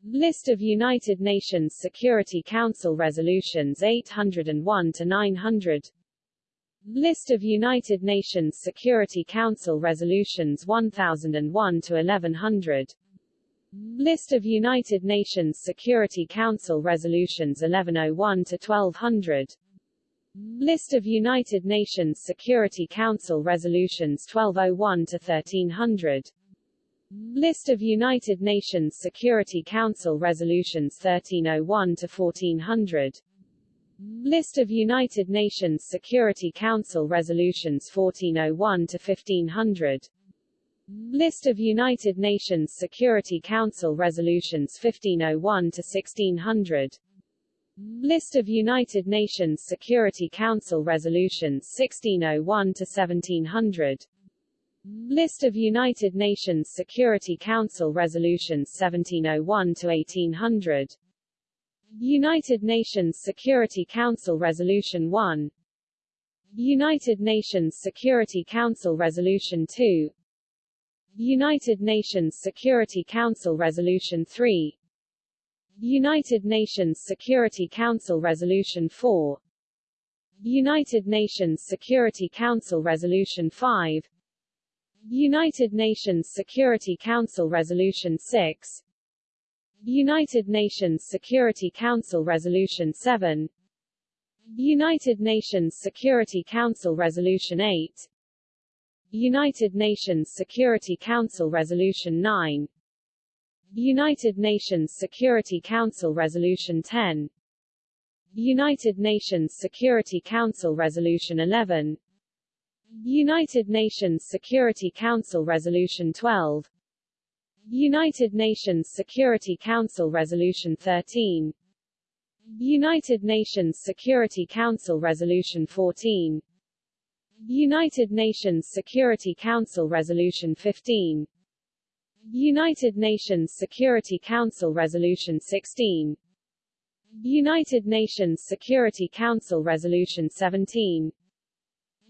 List of United Nations Security Council resolutions 801 to 900 List of United Nations Security Council resolutions 1001 to 1100 List of United Nations Security Council resolutions 1101 to 1200 List of United Nations Security Council resolutions 1201 to 1300 List of United Nations Security Council resolutions 1301 to 1400 List of United Nations Security Council resolutions 1401 to 1500 List of United Nations Security Council resolutions 1501 to 1600 List of United Nations Security Council resolutions 1601 to 1700 List of United Nations Security Council resolutions 1701 to 1800 United Nations Security Council Resolution 1 United Nations Security Council Resolution 2 United Nations Security Council Resolution 3 United Nations Security Council Resolution 4 United Nations Security Council Resolution 5 United Nations Security Council Resolution 6 United Nations Security Council Resolution 7 United Nations Security Council Resolution 8 United Nations Security Council Resolution 9 United Nations Security Council Resolution 10 United Nations Security Council Resolution 11 United Nations Security Council Resolution 12 United Nations Security Council Resolution 13 United Nations Security Council Resolution 14 United Nations Security Council Resolution 15 United Nations Security Council Resolution 16 United Nations Security Council Resolution 17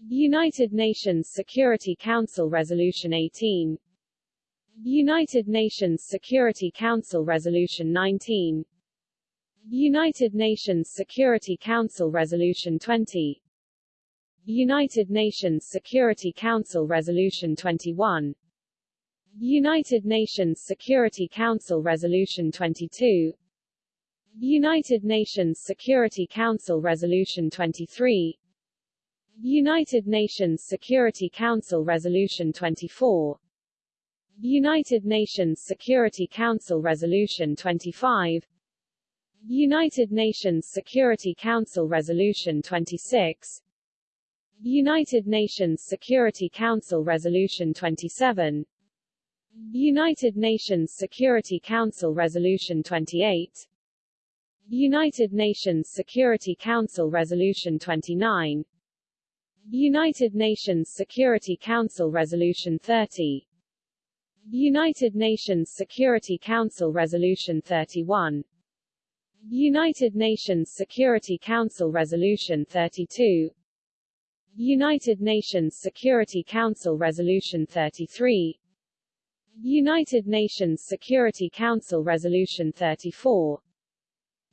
United Nations Security Council Resolution 18 United Nations Security Council Resolution 19 United Nations Security Council Resolution 20 United Nations Security Council Resolution 21 United Nations Security Council Resolution 22 United Nations Security Council Resolution 23 United Nations Security Council Resolution 24 United Nations Security Council Resolution 25 United Nations Security Council Resolution 26 United Nations Security Council Resolution 27 United Nations Security Council Resolution 28 United Nations Security Council Resolution 29 United Nations Security Council Resolution 30 United Nations Security Council Resolution 31 United Nations Security Council Resolution 32 United Nations Security Council Resolution 33 United Nations Security Council Resolution 34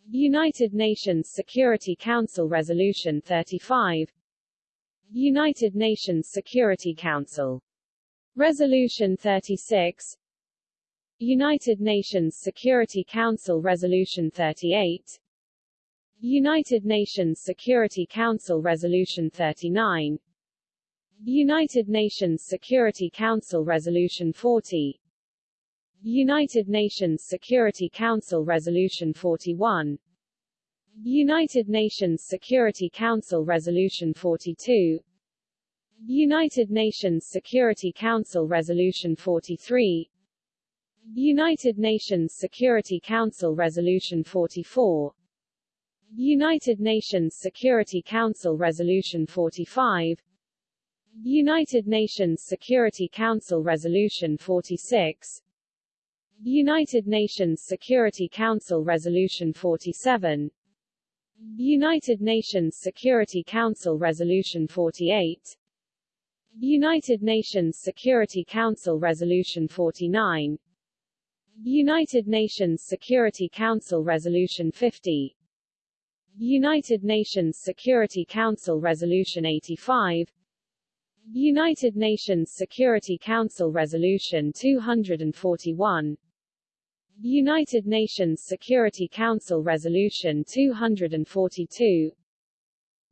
United Nations Security Council Resolution 35 United Nations Security Council Resolution 36 United Nations Security Council Resolution 38 United Nations Security Council Resolution 39 United Nations Security Council Resolution 40 United Nations Security Council Resolution 41 United Nations Security Council Resolution 42 United Nations Security Council Resolution 43 United Nations Security Council Resolution 44 United Nations Security Council Resolution 45 United Nations Security Council Resolution 46 United Nations Security Council Resolution 47 United Nations Security Council Resolution 48 United Nations Security Council Resolution 49 United Nations Security Council Resolution 50 United Nations Security Council Resolution 85 United Nations Security Council Resolution 241 United Nations Security Council Resolution 242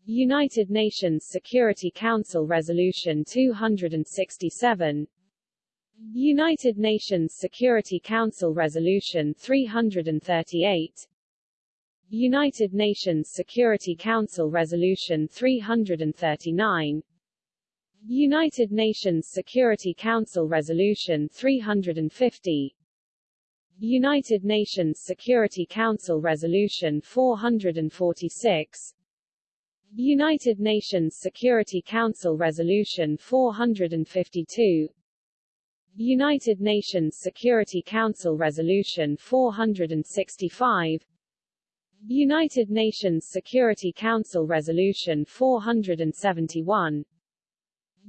United Nations Security Council Resolution 267 United Nations Security Council Resolution 338 United Nations Security Council Resolution 339 United Nations Security Council Resolution 350 United Nations Security Council Resolution 446 United Nations Security Council Resolution 452 United Nations Security Council Resolution 465 United Nations Security Council Resolution 471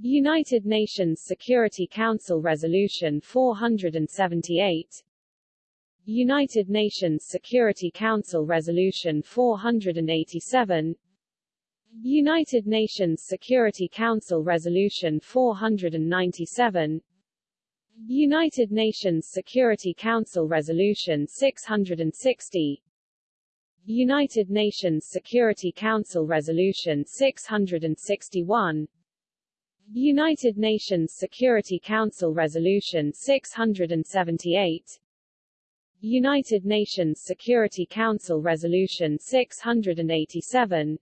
United Nations Security Council Resolution 478 United Nations Security Council Resolution 487 United Nations Security Council Resolution 497 United Nations Security Council Resolution 660 United Nations Security Council Resolution 661 United Nations Security Council Resolution 678 United Nations Security Council Resolution 687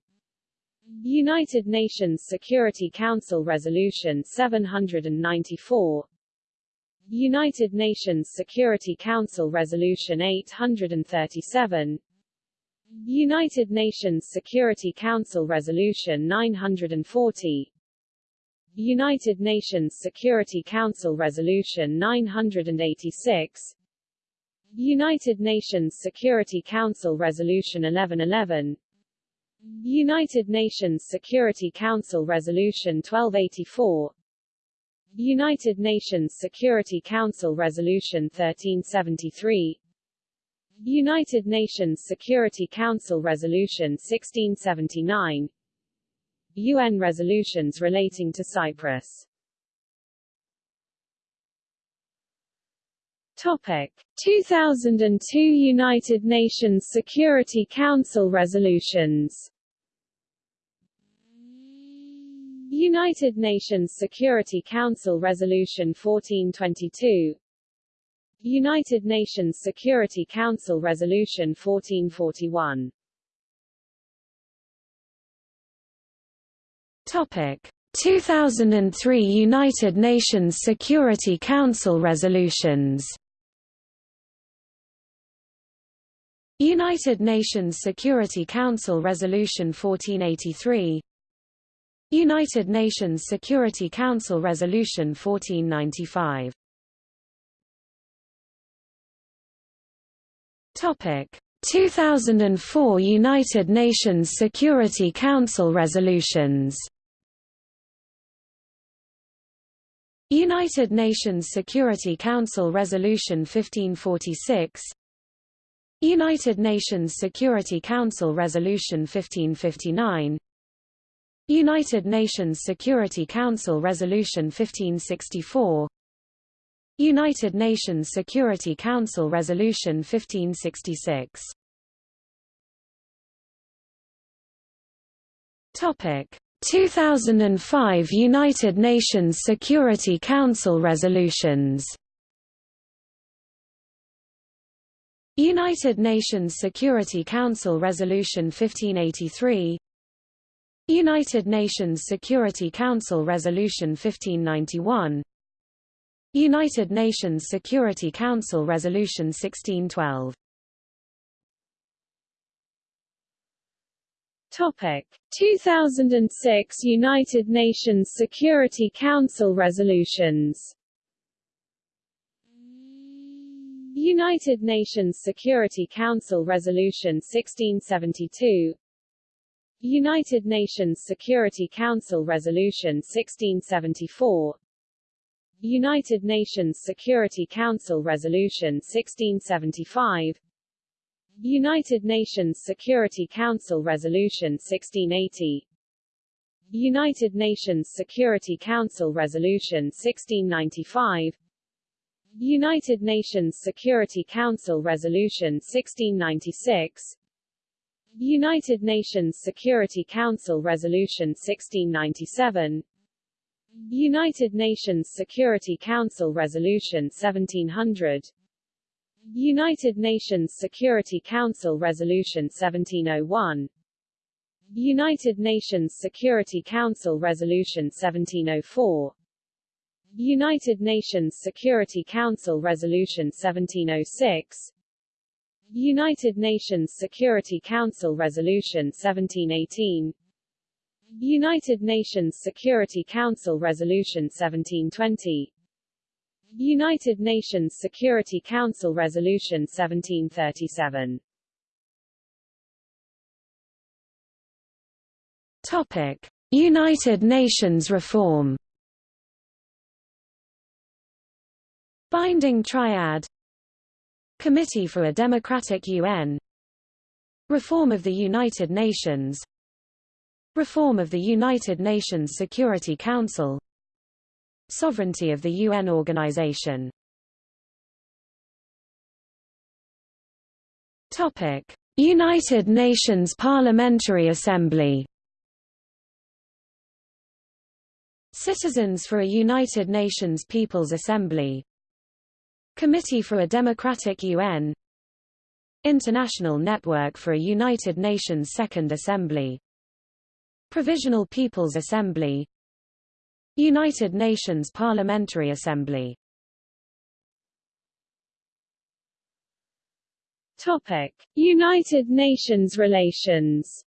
United Nations Security Council Resolution 794 United Nations Security Council Resolution 837 United Nations Security Council Resolution 940 United Nations Security Council Resolution 986 United Nations Security Council Resolution 1111 United Nations Security Council Resolution 1284 United Nations Security Council Resolution 1373 United Nations Security Council Resolution 1679 UN resolutions relating to Cyprus Topic. 2002 United Nations Security Council resolutions. United Nations Security Council Resolution 1422 United Nations Security Council Resolution 1441 Topic. 2003 United Nations Security Council resolutions United Nations Security Council Resolution 1483 United Nations Security Council Resolution 1495 Topic. 2004 United Nations Security Council resolutions. United Nations Security Council Resolution 1546 United Nations Security Council Resolution 1559 United Nations Security Council Resolution 1564 United Nations Security Council Resolution 1566 Topic. 2005 United Nations Security Council resolutions United Nations Security Council Resolution 1583 United Nations Security Council Resolution 1591 United Nations Security Council Resolution 1612 Topic. 2006 United Nations Security Council resolutions United Nations Security Council Resolution 1672 United Nations Security Council Resolution 1674 United Nations Security Council Resolution 1675 United Nations Security Council Resolution 1680 United Nations Security Council Resolution 1695 United Nations Security Council Resolution 1696 United Nations Security Council Resolution 1697 United Nations Security Council Resolution 1700 United Nations Security Council Resolution 1701 United Nations Security Council Resolution 1704 United Nations Security Council Resolution 1706 United Nations Security Council Resolution 1718 United Nations Security Council Resolution 1720 United Nations Security Council Resolution 1737 Topic: United Nations reform Binding Triad Committee for a Democratic UN Reform of the United Nations Reform of the United Nations Security Council Sovereignty of the UN Organization Topic: United Nations Parliamentary Assembly Citizens for a United Nations People's Assembly Committee for a Democratic UN International Network for a United Nations Second Assembly. Provisional People's Assembly. United Nations Parliamentary Assembly. Topic: United Nations relations.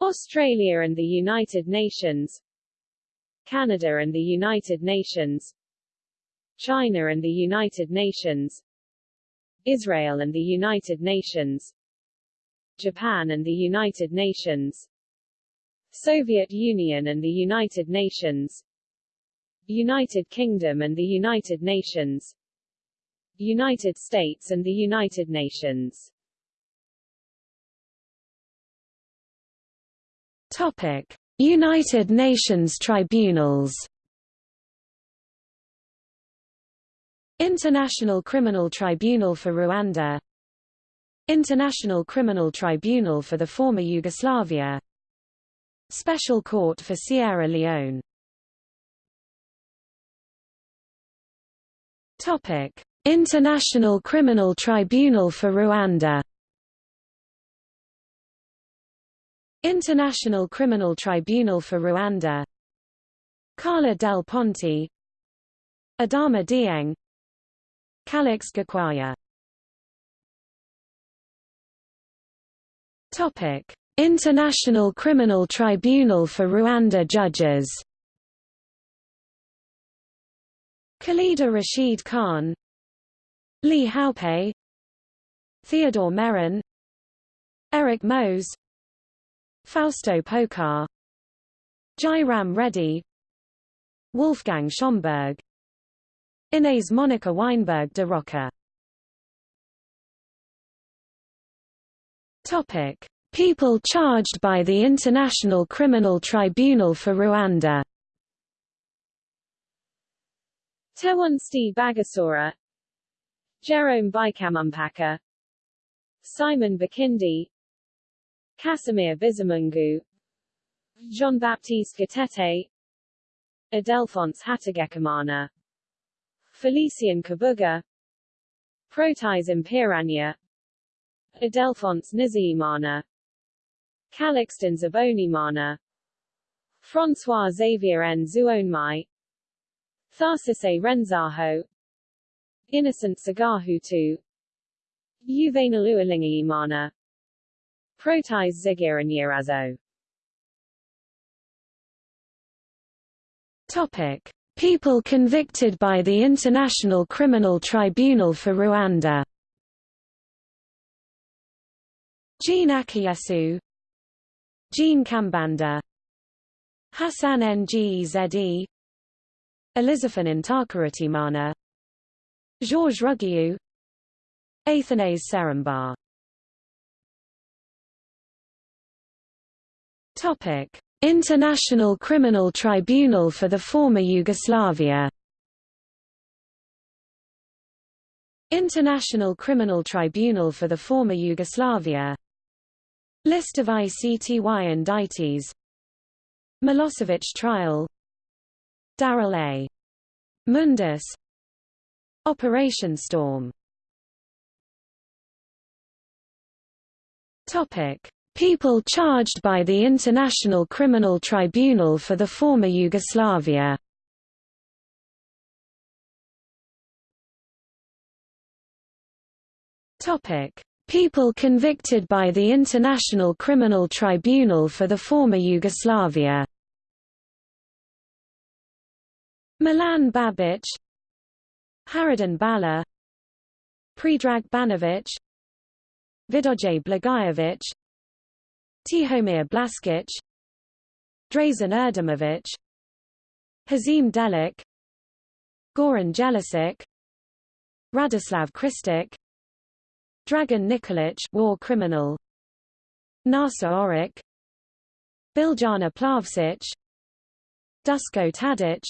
Australia and the United Nations. Canada and the United Nations China and the United Nations Israel and the United Nations Japan and the United Nations Soviet Union and the United Nations United Kingdom and the United Nations United States and the United Nations. Topic: United Nations Tribunals International Criminal Tribunal for Rwanda. International Criminal Tribunal for the former Yugoslavia. Special Court for Sierra Leone. Topic: International Criminal Tribunal for Rwanda. International Criminal Tribunal for Rwanda. Carla del Ponte. Adama Dieng Calix Gakwaya Topic. International Criminal Tribunal for Rwanda judges. Khalida Rashid Khan. Li Haopei Theodore Meron Eric Mose. Fausto Pocar Jairam Reddy. Wolfgang Schomburg Inez Monica Weinberg de Roca Topic. People charged by the International Criminal Tribunal for Rwanda. Théoneste Bagosora. Jerome Bicamumpaka. Simon Bikindi. Casimir Bizimungu Jean-Baptiste Gatete Ildephonse Hategekimana Félicien Kabuga Protais Mpiranya Ildephonse Nizeyimana Callixte Nzabonimana François Xavier Nzuwonemeye Tharcisse Renzaho Innocent Sagahutu Juvenal Uwilingiyimana Protais Zigiranyirazo Topic. People convicted by the International Criminal Tribunal for Rwanda. Jean Akayesu Jean Kambanda. Hassan Ngeze Elizaphan Ntakirutimana Georges Ruggiu Athanase Seromba Topic International Criminal Tribunal for the former Yugoslavia. International Criminal Tribunal for the former Yugoslavia. List of ICTY indictees. Milosevic trial. Daryl A. Mundis. Operation Storm. Topic. People charged by the International Criminal Tribunal for the former Yugoslavia. People convicted by the International Criminal Tribunal for the former Yugoslavia Milan Babic Haradin Bala Predrag Banovic Vidoje Blagojevic Tihomir Blaskic Drazen Erdemovic Hazim Delic Goran Jelisic Radislav Krstic Dragan Nikolic war criminal Naser Oric Biljana Plavsic Dusko Tadic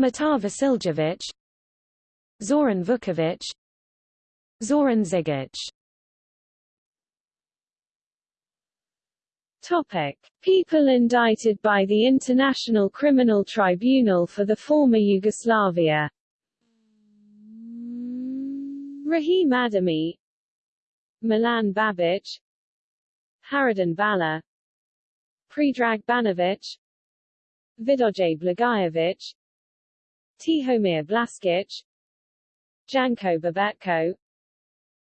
Mitar Vasiljevic Zoran Vukovic Zoran Zigic Topic. People indicted by the International Criminal Tribunal for the former Yugoslavia. Rahim Ademi. Milan Babic. Haradin Bala. Predrag Banovic. Vidoje Blagojevic Tihomir Blaskic. Janko Bobetko.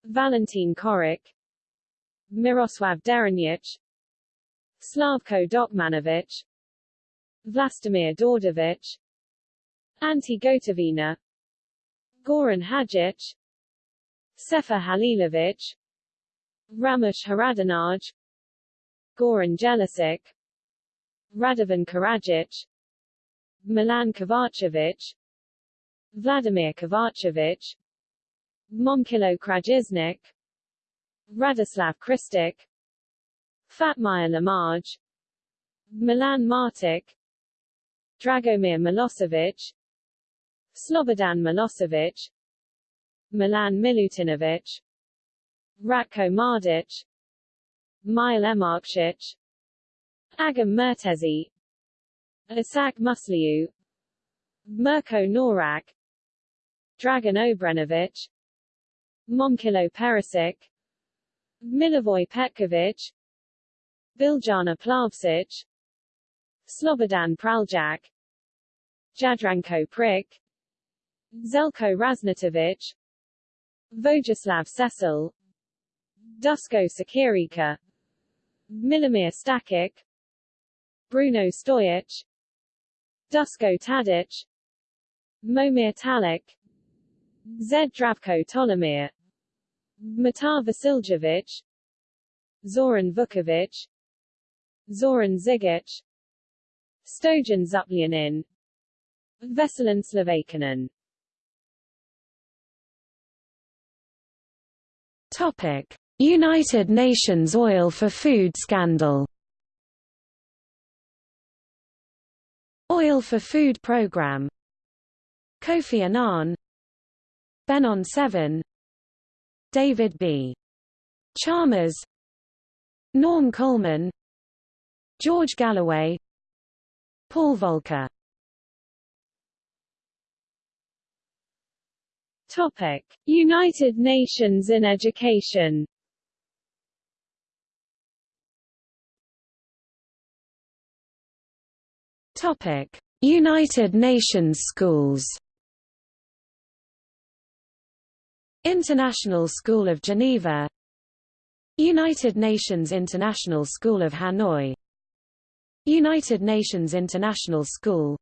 Valentin Coric Miroslav Deronjic Slavko Dokmanovic Vlastimir Djordjevic Ante Gotovina Goran Hadjic Sefer Halilovic Ramush Haradinaj Goran Jelisic Radovan Karadzic Milan Kovacevic Vladimir Kovacevic Momcilo Krajisnik Radislav Krstic Fatmir Lamaj Milan Martic Dragomir Milosevic Slobodan Milosevic Milan Milutinovic Ratko Mladic Mile Mrksic Agim Murtezi Isak Musliu Mirko Norac Dragan Obrenovic Momcilo Perisic Milivoj Petkovic Biljana Plavsic Slobodan Praljak Jadranko Prlic Zeljko Raznatovic Vojislav Seselj Dusko Sikirica Milomir Stakic Bruno Stojic Dusko Tadic Momir Talic Zed Dravko Tolomir Mitar Vasiljevic Zoran Vukovic Zoran Zigic Stojan Zupljanin Veselin Sljivancanin Topic: United Nations Oil for Food scandal. Oil for Food Programme Kofi Annan. Benon Sevan. David B. Chalmers. Norm Coleman George Galloway Paul Volcker Topic: United Nations in Education. Topic: United Nations schools. International School of Geneva United Nations International School of Hanoi United Nations International School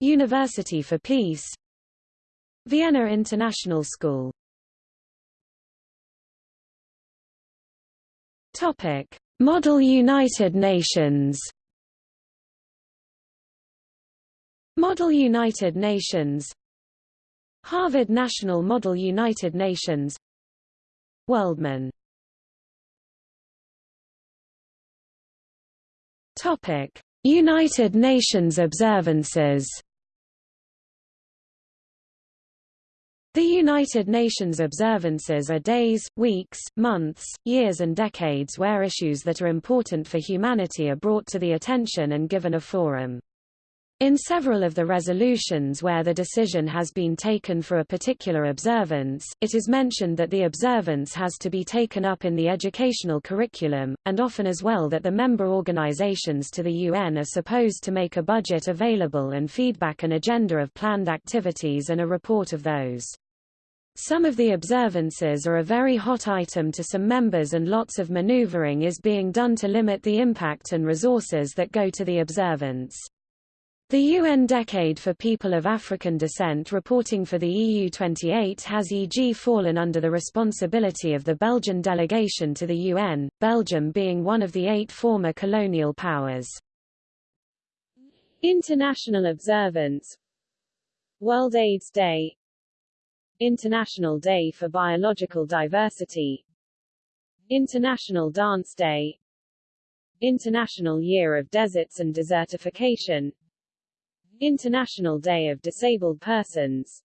University for Peace Vienna International School. Topic: Model United Nations. Model United Nations. Harvard National Model United Nations. Worldman United Nations observances The United Nations observances are days, weeks, months, years and decades where issues that are important for humanity are brought to the attention and given a forum. In several of the resolutions where the decision has been taken for a particular observance, it is mentioned that the observance has to be taken up in the educational curriculum, and often as well that the member organizations to the UN are supposed to make a budget available and feedback an agenda of planned activities and a report of those. Some of the observances are a very hot item to some members and lots of maneuvering is being done to limit the impact and resources that go to the observance. The UN Decade for People of African Descent reporting for the EU28 has e.g. fallen under the responsibility of the Belgian delegation to the UN, Belgium being one of the eight former colonial powers. International observance World AIDS Day International Day for Biological Diversity International Dance Day International Year of Deserts and Desertification International Day of Disabled Persons.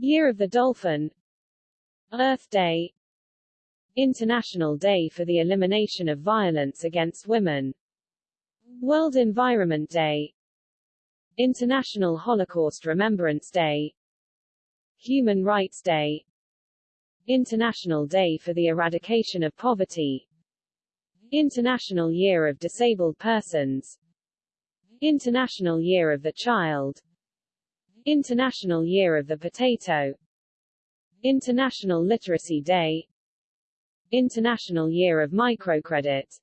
Year of the Dolphin. Earth Day. International Day for the Elimination of Violence Against Women. World Environment Day. International Holocaust Remembrance Day. Human Rights Day. International Day for the Eradication of Poverty. International Year of Disabled Persons International Year of the Child. International Year of the Potato. International Literacy Day. International Year of Microcredit.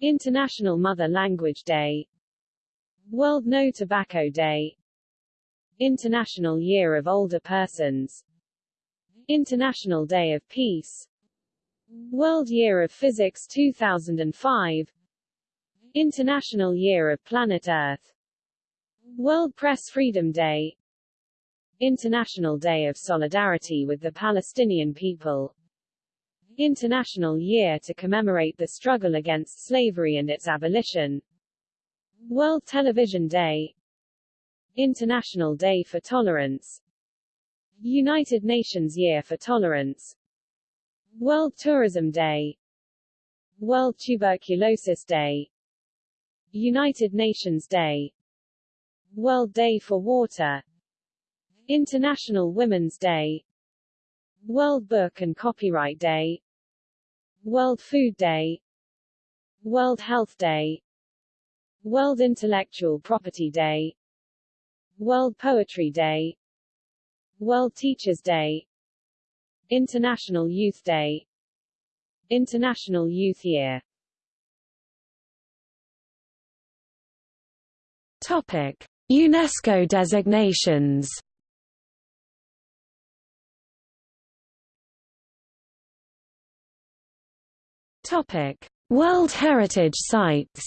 International Mother Language Day. World No Tobacco Day. International Year of Older Persons. International Day of Peace. World Year of Physics 2005 International Year of Planet Earth. World Press Freedom Day. International Day of Solidarity with the Palestinian People. International Year to commemorate the struggle against slavery and its abolition. World Television Day. International Day for Tolerance. United Nations Year for Tolerance. World Tourism Day. World Tuberculosis Day United Nations Day. World Day for Water. International Women's Day. World Book and Copyright Day. World Food Day. World Health Day. World Intellectual Property Day. World Poetry Day. World Teachers Day. International Youth Day. International Youth Year Topic: UNESCO designations. Topic: World Heritage Sites.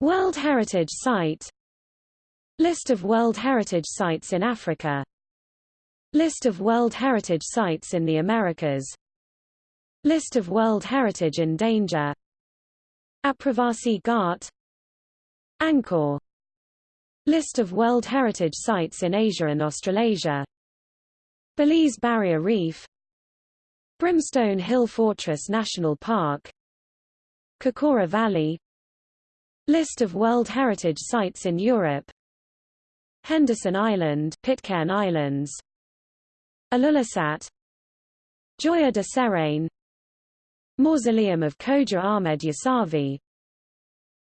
World Heritage Site. List of World Heritage Sites in Africa. List of World Heritage Sites in the Americas. List of World Heritage in Danger Aapravasi Ghat Angkor. List of World Heritage Sites in Asia and Australasia. Belize Barrier Reef. Brimstone Hill Fortress National Park. Kokora Valley. List of World Heritage Sites in Europe. Henderson Island Pitcairn Islands. Ilulissat Joya de Cerén Mausoleum of Khoja Ahmed Yasavi.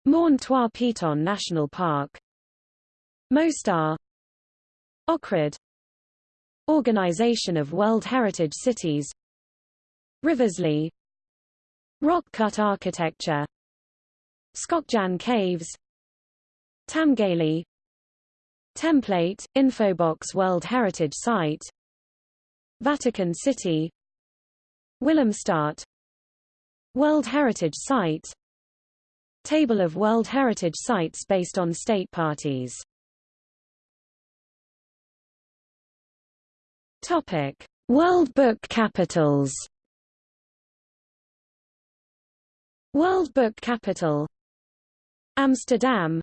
Morne Trois Pitons National Park. Mostar. Ohrid Organization of World Heritage Cities. Riversleigh Rock cut architecture. Škocjan Caves. Tamgaly Template, Infobox World Heritage Site. Vatican City. Willemstad World Heritage Site Table of World Heritage Sites based on state parties. Topic: World Book Capitals. World Book Capital. Amsterdam.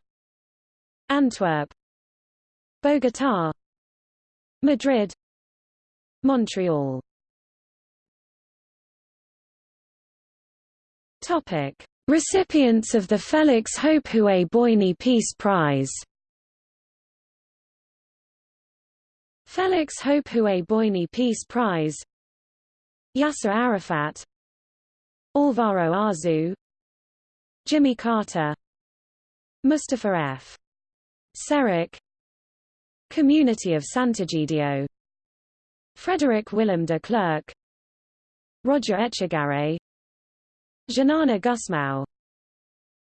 Antwerp. Bogotá Madrid. Montreal Topic Recipients of the Félix Houphouët-Boigny Peace Prize Félix Houphouët-Boigny Peace Prize Yasser Arafat Alvaro Arzu Jimmy Carter Mustafa F. Serrach Community of Sant'Egidio Frederick Willem de Klerk Roger Etchegaray Xanana Gusmão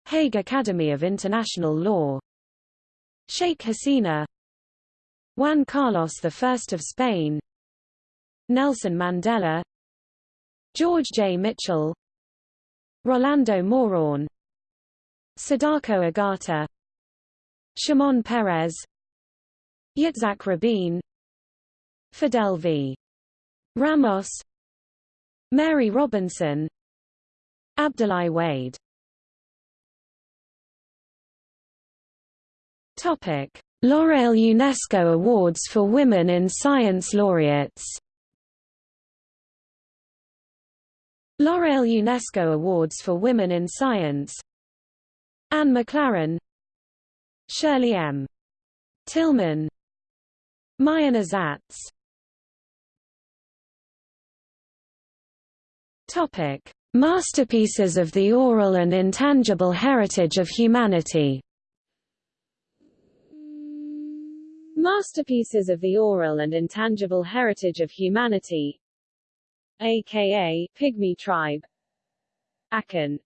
Hague Academy of International Law. Sheikh Hasina. Juan Carlos I of Spain. Nelson Mandela. George J. Mitchell. Rolando Moron. Sadako Ogata Shimon Peres Yitzhak Rabin. Fidel V. Ramos. Mary Robinson Abdoulaye Wade. Topic. L'Oréal UNESCO Awards for Women in Science laureates. L'Oréal UNESCO Awards for Women in Science. Anne McLaren. Shirley M. Tilghman Mayana Zatz Topic: Masterpieces of the oral and intangible heritage of humanity. Masterpieces of the Oral and Intangible Heritage of Humanity aka Pygmy Tribe Akan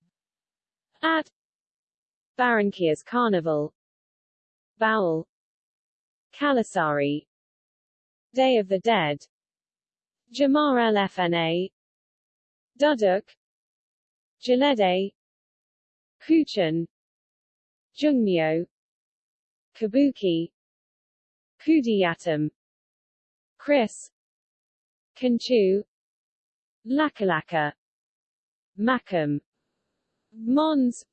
At Barranquilla's Carnival Baul Calasari Day of the Dead Jemaa el-Fnaa Duduk Gelede Kuchen. Jungmyo. Kabuki. Kudiyatam Chris. Kanchu Lakalaka. Makam. Mons.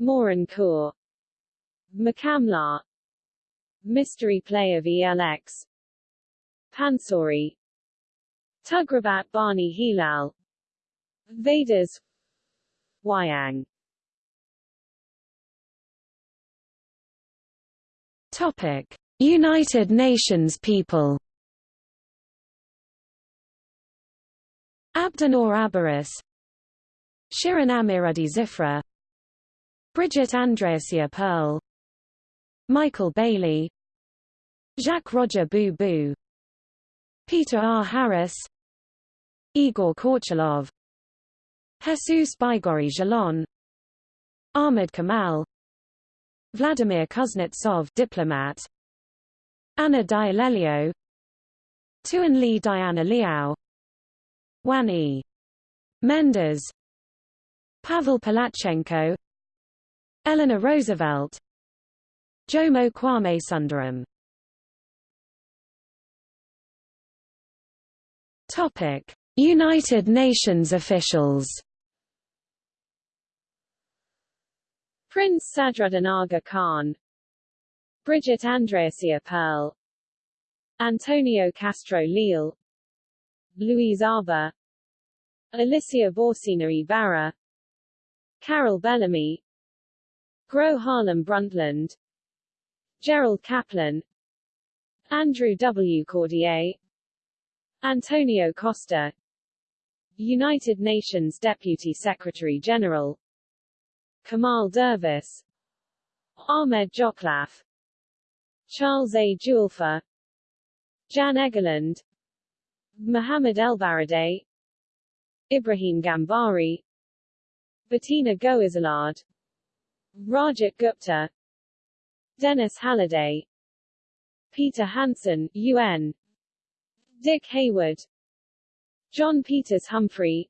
Morancourt Makamla. Mystery Play of ELX Pansori. Tugrabat Barney Hilal. Vedas Wayang. Topic. United Nations people. Abdinor Abaris. Shirin Amiradi Zifra. Bridget Andreasia Pearl. Michael Bailey. Jacques Roger Booh-Booh Peter R. Harris. Igor Korchalov Jesus Baigorri Jalon Ahmed Kamal Vladimir Kuznetsov diplomat Anna Dialelio Tuan Li Diana Liao Wan E. Mendes Pavel Palazhchenko Eleanor Roosevelt Jomo Kwame Sundaram United Nations officials. Prince Sadruddin Aga Khan Bridget Andreasia Pearl Antonio Castro Leal Louise Arbour Alicia Bárcena Ibarra Carol Bellamy Gro Harlem Brundtland Gerald Kaplan Andrew W. Cordier Antonio Costa United Nations Deputy Secretary-General Kemal Dervis Ahmed Djoghlaf Charles A. Julfa Jan Egeland Mohammed Elbaradei Ibrahim Gambari Bettina Goiselard Rajat Gupta Dennis Halliday Peter Hansen, UN Dick Hayward John Peters Humphrey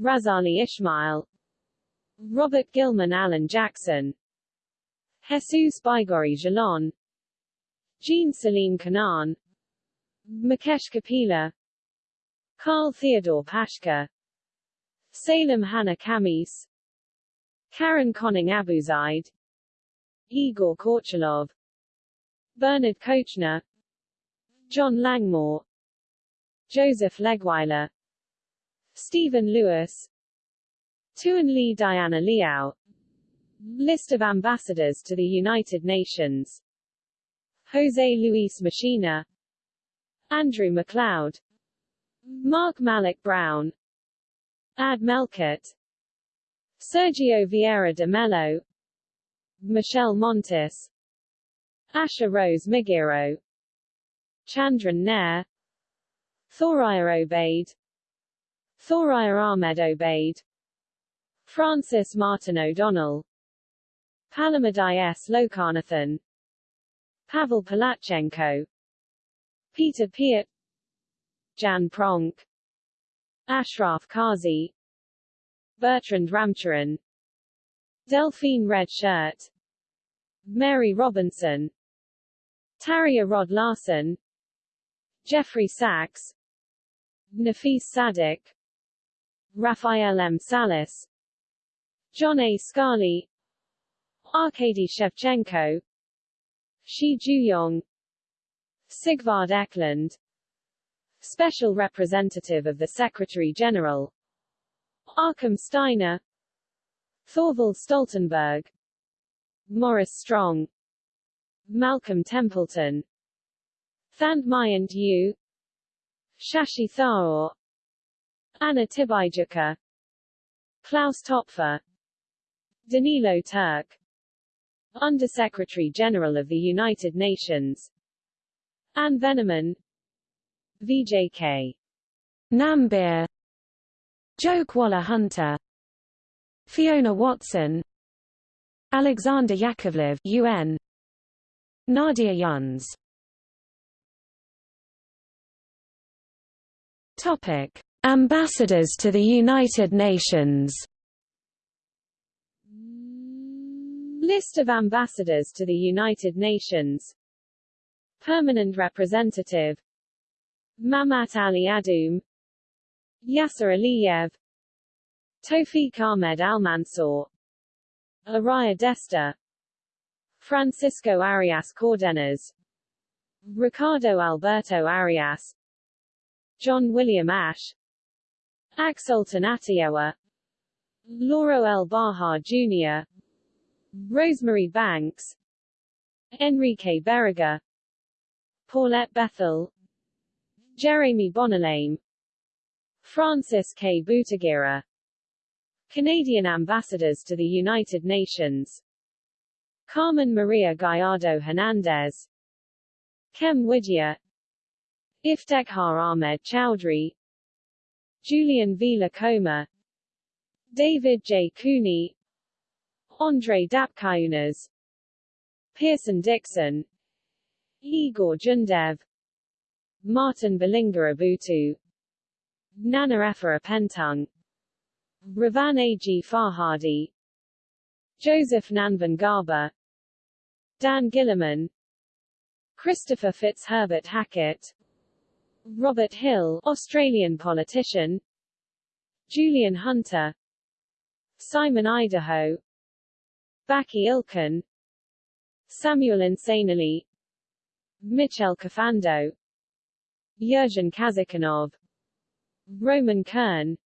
Razali Ismail Robert Gilman Alan Jackson. Jesus Baigorri Jalon. Jean Celine Canaan. Mukesh Kapila. Carl Theodore Pashka Salem Hannah Kamis. Karen Koning AbuZayd Igor Korchalov. Bernard Kouchner. John Langmore. Joseph Legweiler. Stephen Lewis Tuan Lee Diana Liao. List of ambassadors to the United Nations. Jose Luis Machinea. Andrew MacLeod Mark Malloch Brown. Ad Melkert. Sergio Vieira de Mello. Michèle Montas. Asha Rose Migiro Chandran Nair. Thoraya Obaid Thoraya Ahmed Obaid Francis Martin O'Donnell. Palamadai S. Lokanathan Pavel Palazhchenko Peter Piot Jan Pronk. Ashraf Qazi. Bertrand Ramcharan. Delphine Red Shirt. Mary Robinson. Terje Rød-Larsen Jeffrey Sachs. Nafis Sadik. Raphael M. Salas John A. Scali Arkady Shevchenko Shi Jiuyong Sigvard Eklund Special Representative of the Secretary-General Achim Steiner Thorvald Stoltenberg Maurice Strong Malcolm Templeton Thant Myint-U Shashi Tharoor Anna Tibaijuka Klaus Topfer Danilo Turk Undersecretary General of the United Nations. Anne Veneman VJK Namibia Joke Waller Hunter. Fiona Watson Alexander Yakovlev UN Nadia Younes. Topic. Ambassadors to the United Nations List of ambassadors to the United Nations. Permanent representative. Mamat Ali Adoum. Yashar Aliyev. Tawfiq Ahmed Al-Mansour Araya Desta. Francisco Arias Cardenas Ricardo Alberto Arias. John William Ashe Axel Atioa Lauro L. Baja Jr. Rosemary Banks Enrique Berruga Paulette Bethel Jeremy Bonalame Francis K. Butagira Canadian ambassadors to the United Nations Carmen Maria Gallardo Hernandez Kem Widya Iftekhar Ahmed Chowdhury Julian V. Lacoma David J. Cooney Andre Dapkaunas Pierson Dixon Igor Jundev Martin Belinga Abutu Nana Effa Pentung Ravan A. G. Farhadi Joseph Nanven Garba Dan Gillerman Christopher Fitzherbert Hackett Robert Hill Australian politician Julian Hunte Simon Idaho Baki Ilkin Samuel Insanally Michel Kafando Yurgen Kazakhanov Roman Kern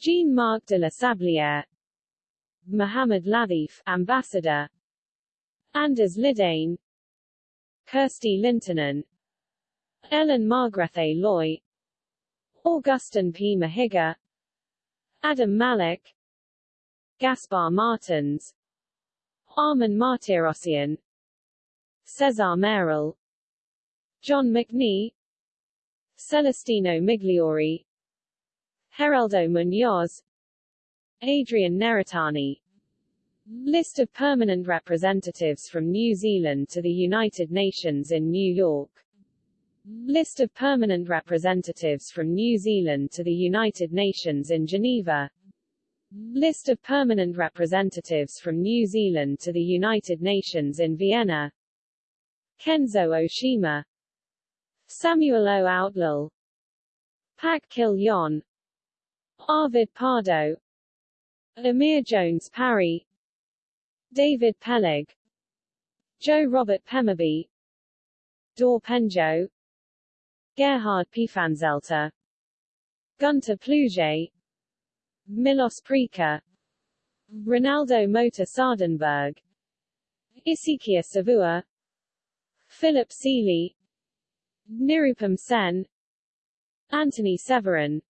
Jean-Marc de la Sablière Mohamed Lathif, Ambassador Anders Lidane Kirsty Lintunen Ellen Margrethe Loy Augustin P. Mahiga Adam Malik Gaspar Martins Armen Martirosyan Cesar Merrill John McNee Celestino Migliori Geraldo Munoz Adrian Neritani List of permanent representatives from New Zealand to the United Nations in New York. List of permanent representatives from New Zealand to the United Nations in Geneva List of permanent representatives from New Zealand to the United Nations in Vienna. Kenzo Oshima. Samuel O. Outlal Pak Kil Yon. Arvid Pardo. Emyr Jones Parry. David Peleg. Joe Robert Pemberby Dor Penjo. Gerhard Pfanzelter Gunter Pleuger Milos Preka Ronaldo Mota Sardenberg Isikia Savua Philip Seeley Nirupam Sen Anthony Severin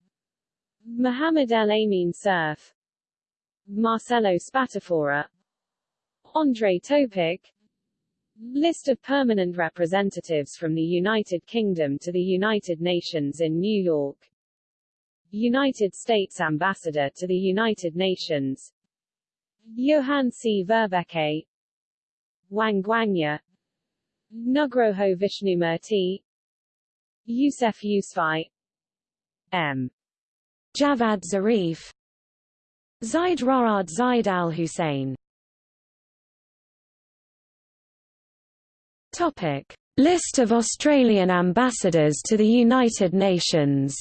Mohamed El Amin Surf Marcelo Spatafora Andre Topic List of permanent representatives from the United Kingdom to the United Nations in New York United States Ambassador to the United Nations. Johan C. Verbeke. Wang Guangya Nugroho Vishnumurti Youssef Yousafzai M. Javad Zarif. Zaid Ra'ad Zaid al-Hussein. Topic. List of Australian ambassadors to the United Nations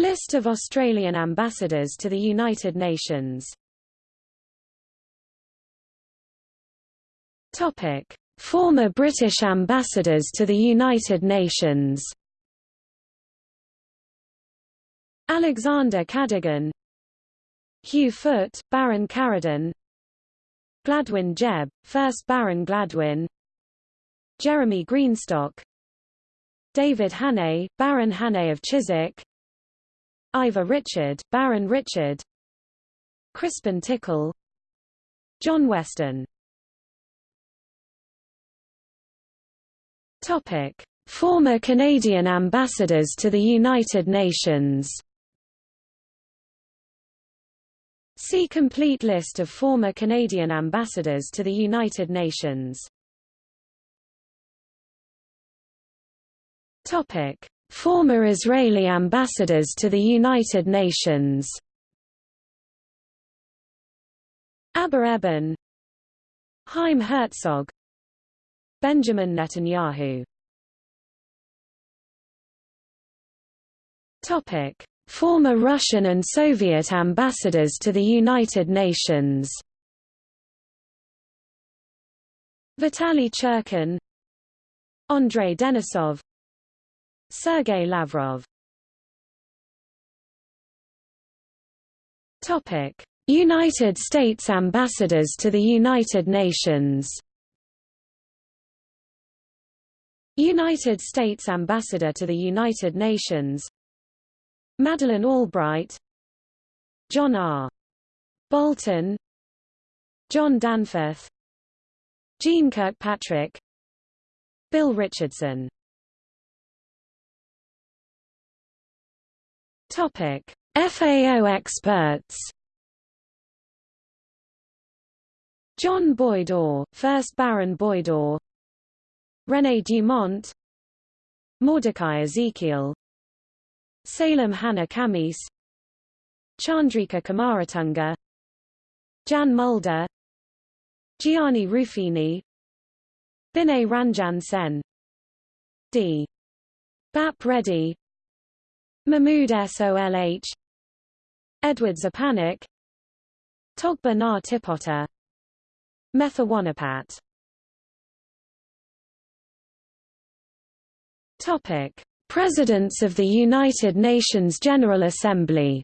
List of Australian ambassadors to the United Nations. Topic. Former British ambassadors to the United Nations. Alexander Cadogan. Hugh Foot, Baron Caradon. Gladwyn Jebb, 1st Baron Gladwyn. Jeremy Greenstock. David Hannay, Baron Hannay of Chiswick Ivor Richard, Baron Richard Crispin Tickell John Weston Topic. Former Canadian ambassadors to the United Nations See complete list of former Canadian ambassadors to the United Nations. Topic: Former Israeli ambassadors to the United Nations. Abba Eban Chaim Herzog. Benjamin Netanyahu. Topic: Former Russian and Soviet ambassadors to the United Nations. Vitaly Churkin Andrei Denisov Sergei Lavrov. Topic: United States ambassadors to the United Nations. United States ambassador to the United Nations. Madeleine Albright. John R. Bolton. John Danforth. Jeane Kirkpatrick. Bill Richardson Topic. FAO experts. John Boyd Orr, 1st Baron Boyd Orr René Dumont. Mordecai Ezekiel. Salem Hannah Camis. Chandrika Kumaratunga Jan Mulder. Gianni Ruffini. Binay Ranjan Sen. D. Bap Reddy Mahmood Solh Edward Szczepanik Togba Na Tipota Metha Wanapat Topic: Presidents of the United Nations General Assembly.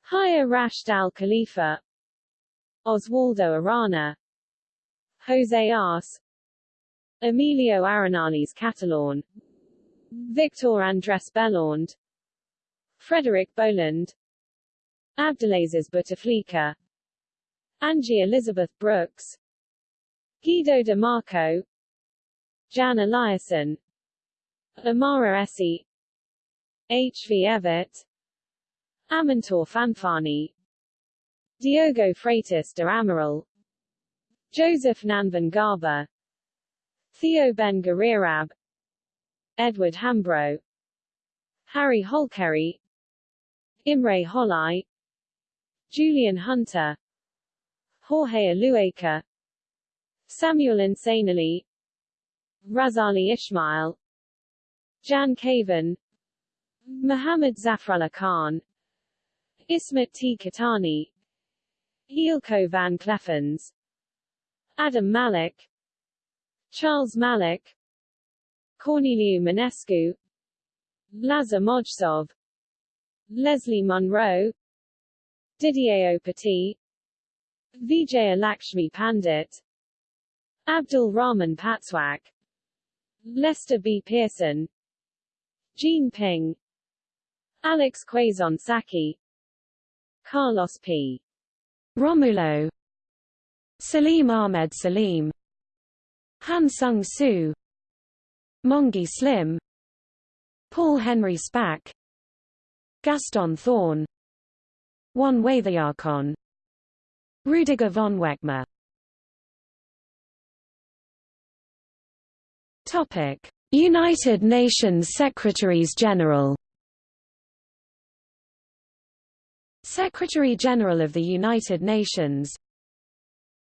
Haya Rashid Al Khalifa, Oswaldo Arana, Jose Arce, Emilio Arenales Catalan, Victor Andrés Belaunde, Frederick Boland, Abdelaziz Bouteflika, Angie Elizabeth Brooks, Guido de Marco, Jan Eliasson, Amara Essy, H. V. Evatt, Amintor Fanfani, Diogo Freitas de Amaral, Joseph Nanven Garba, Theo Ben Gurirab, Edward Hambro, Harry Holkeri, Imre Hollai, Julian Hunte, Jorge Illueca, Samuel Insanally, Razali Ismail, Jan Kavan, Muhammad Zafrullah Khan, Ismet T. Katani, Eelco van Kleffens, Adam Malik, Charles Malik, Corneliu Mănescu, Lazar Mojsov, Leslie Munro, Didier Petit, Vijaya Lakshmi Pandit, Abdul Rahman Pazhwak, Lester B. Pearson, Jean Ping, Alex Quazon Saki, Carlos P. Romulo, Salim Ahmed Salim, Han Sung Soo, Mongi Slim, Paul-Henri Spaak, Gaston Thorn, Wan Waithayakon, Rüdiger von Wechmar. Topic: United Nations Secretaries-General Secretary-General of the United Nations.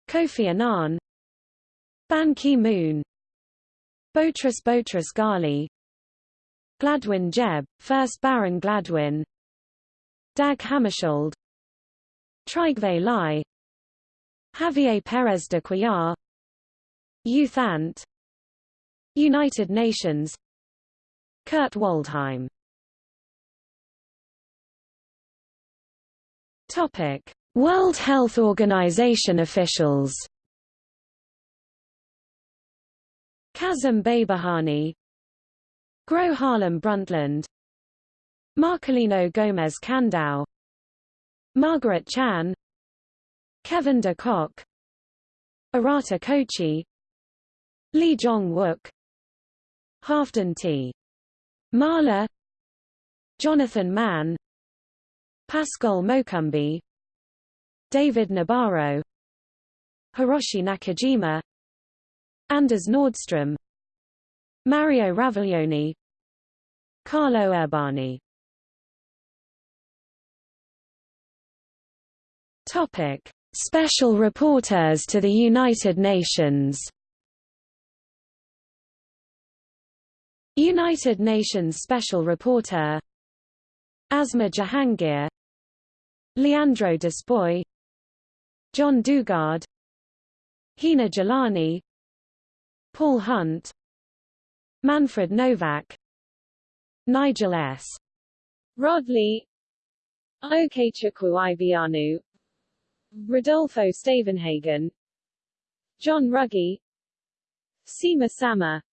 Kofi Annan. Ban Ki-moon Boutros Boutros Ghali. Gladwyn Jebb, 1st Baron Gladwin. Dag Hammarskjöld. Trygve Lie Javier Pérez de Cuellar. U Thant. United Nations. Kurt Waldheim. Topic World Health Organization officials Kazem Behbahani Gro Harlem Brundtland Marcolino Gomes Candau Margaret Chan Kevin De Cock Arata Kochi Lee Jong-wook Halfdan T. Mahler Jonathan Mann Pascoal Mocumbi David Nabarro Hiroshi Nakajima Anders Nordstrom Mario Raviglione Carlo Urbani. Topic: Special Rapporteurs to the United Nations. United Nations Special Rapporteur Asma Jahangir Leandro Despouy John Dugard Hina Jalani Paul Hunt Manfred Nowak Nigel S. Rodley Okechukwu Ibeanu Rodolfo Stavenhagen John Ruggie Sima Samar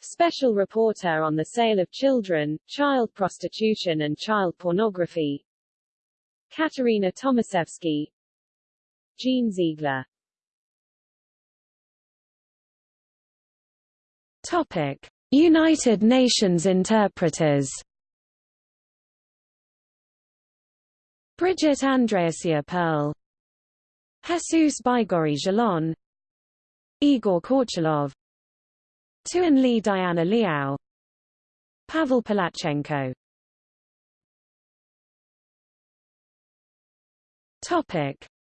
Special Rapporteur on the Sale of Children, Child Prostitution and Child Pornography Katarina Tomaševski Jean Ziegler United Nations interpreters. Bridget Andreasia Pearl. Jesus Baigorri Jalon Igor Korchalov Tuan Li Diana Liao. Pavel Palazhchenko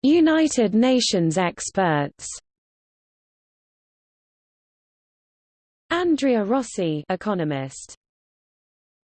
United Nations experts. Andrea Rossi, economist.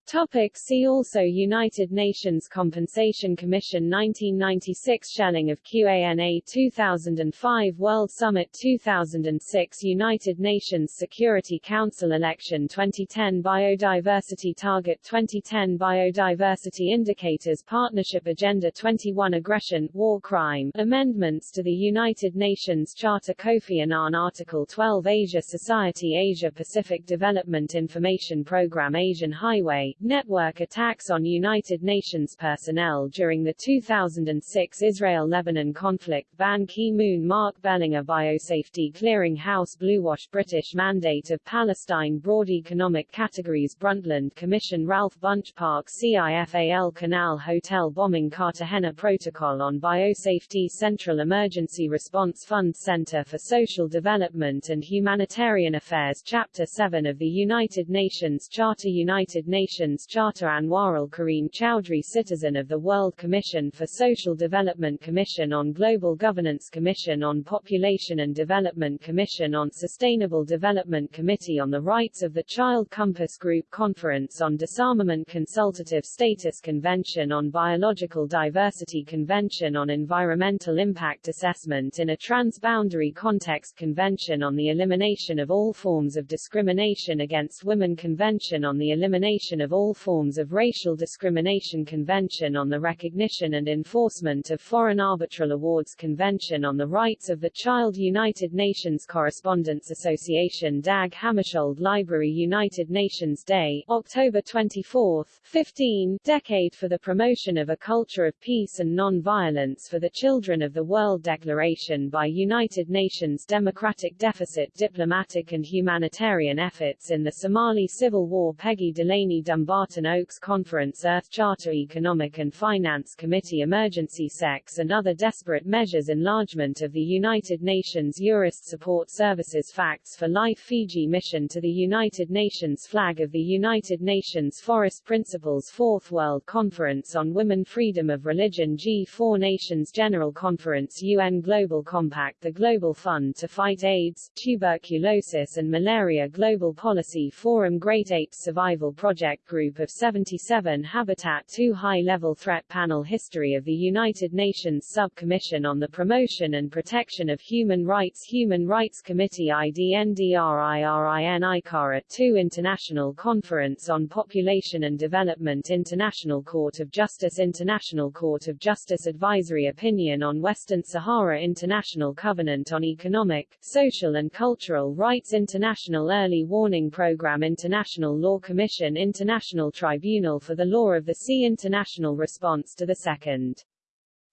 Topic see also United Nations Compensation Commission 1996 Shelling of QANA 2005 World Summit 2006 United Nations Security Council Election 2010 Biodiversity Target 2010 Biodiversity Indicators Partnership Agenda 21 Aggression, War Crime, Amendments to the United Nations Charter Kofi Annan Article 12 Asia Society Asia Pacific Development Information Programme Asian Highway network attacks on United Nations personnel during the 2006 Israel-Lebanon conflict. Ban Ki-moon Mark Bellinger Biosafety Clearinghouse Bluewash British Mandate of Palestine Broad Economic Categories Brundtland Commission Ralph Bunche Park CIFAL Canal Hotel Bombing Cartagena Protocol on Biosafety Central Emergency Response Fund Center for Social Development and Humanitarian Affairs Chapter 7 of the United Nations Charter United Nations Nations Charter Anwarul Karim Chowdhury Citizen of the World Commission for Social Development Commission on Global Governance Commission on Population and Development Commission on Sustainable Development Committee on the Rights of the Child Compass Group Conference on Disarmament Consultative Status Convention on Biological Diversity Convention on Environmental Impact Assessment in a Transboundary Context Convention on the Elimination of All Forms of Discrimination Against Women Convention on the Elimination of all forms of racial discrimination Convention on the Recognition and Enforcement of Foreign Arbitral Awards Convention on the Rights of the Child United Nations Correspondents Association Dag Hammarskjöld Library United Nations Day, October 24, 15, Decade for the Promotion of a Culture of Peace and Non-Violence for the Children of the World Declaration by United Nations Democratic Deficit Diplomatic and Humanitarian Efforts in the Somali Civil War Peggy Delaney Dumbarton Oaks Conference Earth Charter Economic and Finance Committee Emergency Sex and Other Desperate Measures Enlargement of the United Nations Jurist Support Services Facts for Life Fiji Mission to the United Nations Flag of the United Nations Forest Principles Fourth World Conference on Women Freedom of Religion G4 Nations General Conference UN Global Compact The Global Fund to Fight AIDS, Tuberculosis and Malaria Global Policy Forum Great Apes Survival Project Group of 77 Habitat 2 High-Level Threat Panel History of the United Nations Sub-Commission on the Promotion and Protection of Human Rights Human Rights Committee IDNDRIRIN ICARA 2 International Conference on Population and Development International Court of Justice International Court of Justice Advisory Opinion on Western Sahara International Covenant on Economic, Social and Cultural Rights International Early Warning Program International Law Commission International International Tribunal for the Law of the Sea International Response to the Second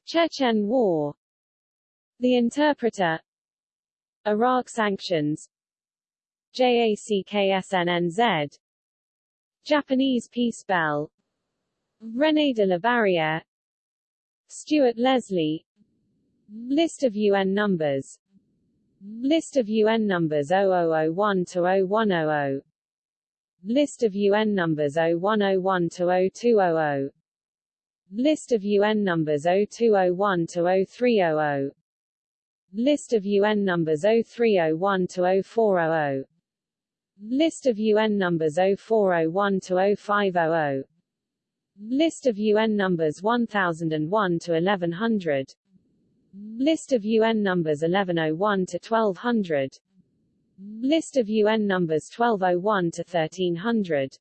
Chechen War. The Interpreter Iraq Sanctions JACKSNNZ Japanese Peace Bell René de la Barrière Stuart Leslie List of UN numbers List of UN numbers 0001 to 0100 List of UN numbers 0101 to 0200 List of UN numbers 0201 to 0300 List of UN numbers 0301 to 0400 List of UN numbers 0401 to 0500 List of UN numbers 1001 to 1100 List of UN numbers 1101 to 1200 List of UN numbers 1201 to 1300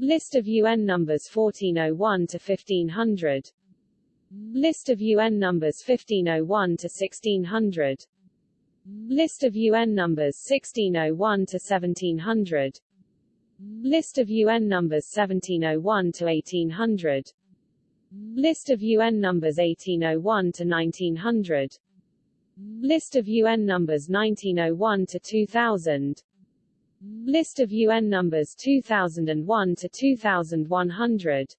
List of UN numbers 1401 to 1500 List of UN numbers 1501 to 1600 List of UN numbers 1601 to 1700 List of UN numbers 1701 to 1800 List of UN numbers 1801 to 1900 List of UN numbers 1901 to 2000 List of UN numbers 2001 to 2100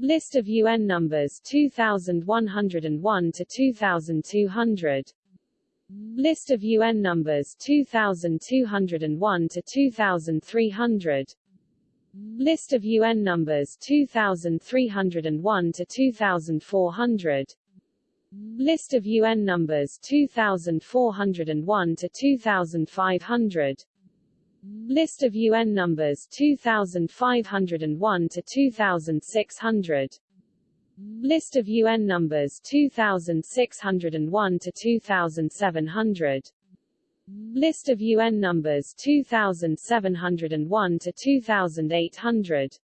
List of UN numbers 2101 to 2200 List of UN numbers 2201 to 2300 List of UN numbers 2301 to 2400 List of UN numbers 2401 to 2500 List of UN numbers 2501 to 2600 List of UN numbers 2601 to 2700 List of UN numbers 2701 to 2800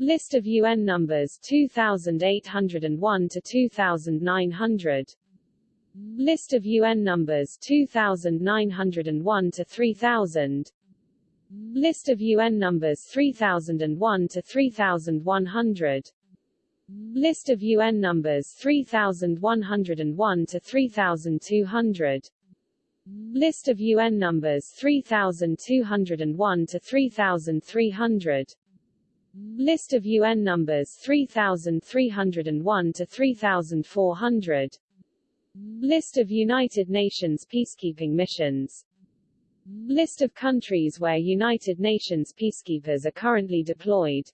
List of UN numbers 2801 to 2900 List of UN numbers 2901 to 3000 List of UN numbers 3001 to 3100 List of UN numbers 3101 to 3200 List of UN numbers 3201 to 3300 List of UN numbers 3301 to 3400 List of United Nations peacekeeping missions. List of countries where United Nations peacekeepers are currently deployed.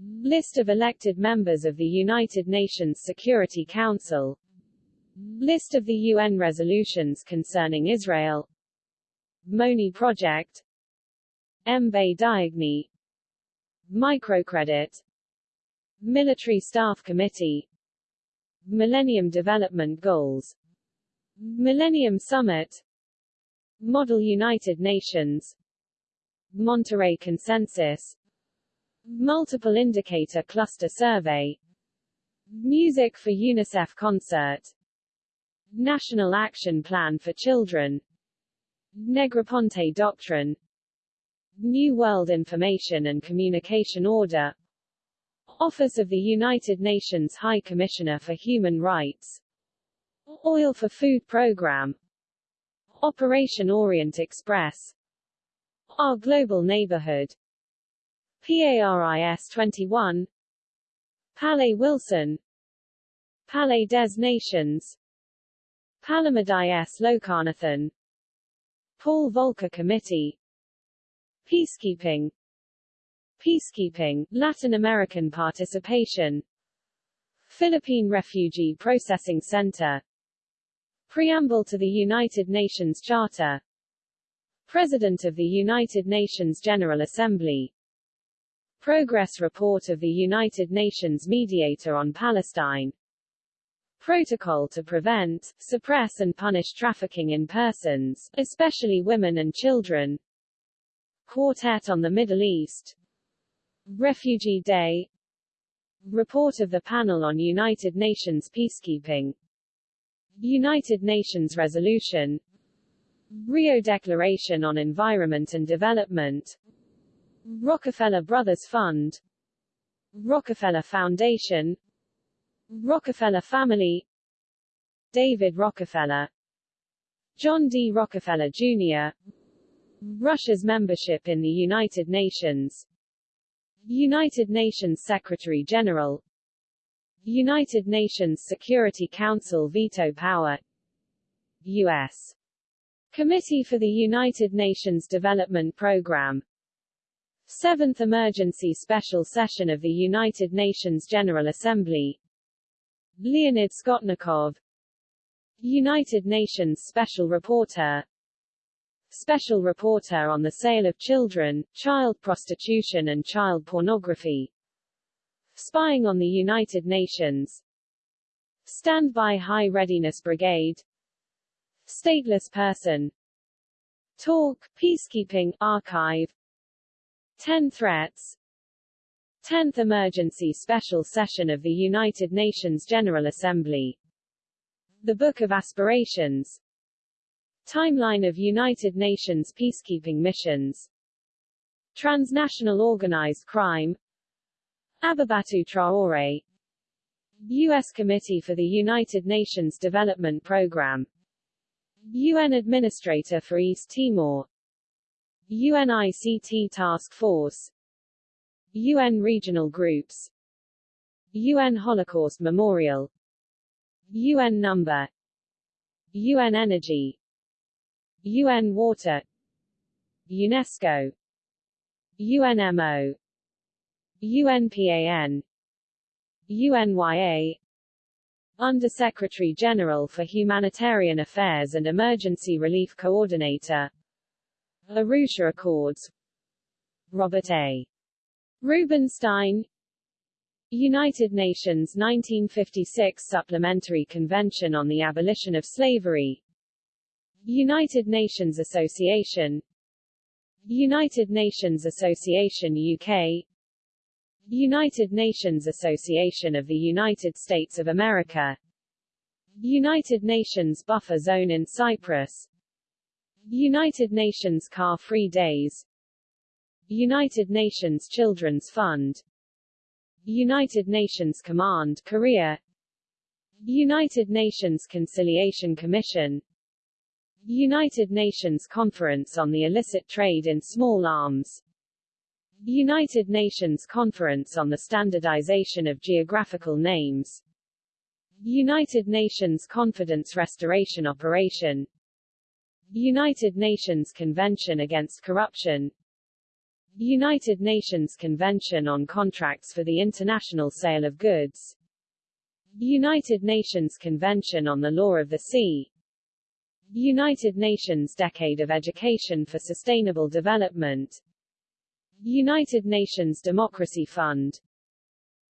List of elected members of the United Nations Security Council. List of the UN resolutions concerning Israel. MONI Project. Mbaye Diagne Microcredit Military Staff Committee Millennium Development Goals Millennium Summit Model United Nations Monterrey Consensus Multiple Indicator Cluster Survey Music for UNICEF Concert National Action Plan for Children Negroponte Doctrine New World Information and Communication Order Office of the United Nations High Commissioner for Human Rights Oil for Food Program Operation Orient Express Our Global Neighborhood PARIS 21 Palais Wilson Palais des Nations Palamadai Lokanathan Paul Volcker Committee Peacekeeping Peacekeeping, Latin American participation Philippine Refugee Processing Center Preamble to the United Nations Charter President of the United Nations General Assembly Progress Report of the United Nations Mediator on Palestine Protocol to prevent, suppress and punish trafficking in persons, especially women and children Quartet on the Middle East. Refugee Day. Report of the Panel on United Nations Peacekeeping. United Nations Resolution. Rio Declaration on Environment and Development. Rockefeller Brothers Fund. Rockefeller Foundation. Rockefeller Family. David Rockefeller. John D. Rockefeller, Jr. Russia's membership in the United Nations. United Nations Secretary-General United Nations Security Council veto power. U.S. Committee for the United Nations Development Programme Seventh Emergency Special Session of the United Nations General Assembly. Leonid Skotnikov. United Nations Special Rapporteur Special Rapporteur on the Sale of Children, Child Prostitution and Child Pornography. Spying on the United Nations. Standby High Readiness Brigade. Stateless Person. Talk, Peacekeeping, Archive. 10 Threats. 10th Emergency Special Session of the United Nations General Assembly. The Book of Aspirations Timeline of United Nations Peacekeeping Missions. Transnational Organized Crime. Ababatou Traoré U.S. Committee for the United Nations Development Programme UN Administrator for East Timor. UNICT Task Force. UN Regional Groups. UN Holocaust Memorial. UN Number. UN Energy UN Water UNESCO UNMO UNPAN UNYA Under-Secretary General for Humanitarian Affairs and Emergency Relief Coordinator Arusha Accords Robert A. Rubinstein United Nations 1956 Supplementary Convention on the Abolition of Slavery United Nations Association United Nations Association UK United Nations Association of the United States of America United Nations Buffer Zone in Cyprus United Nations Car-Free Days United Nations Children's Fund United Nations Command Korea United Nations Conciliation Commission United Nations Conference on the Illicit Trade in Small Arms. United Nations Conference on the Standardization of Geographical Names. United Nations Confidence Restoration Operation. United Nations Convention Against Corruption. United Nations Convention on Contracts for the International Sale of Goods. United Nations Convention on the Law of the Sea United Nations Decade of Education for Sustainable Development. United Nations Democracy Fund.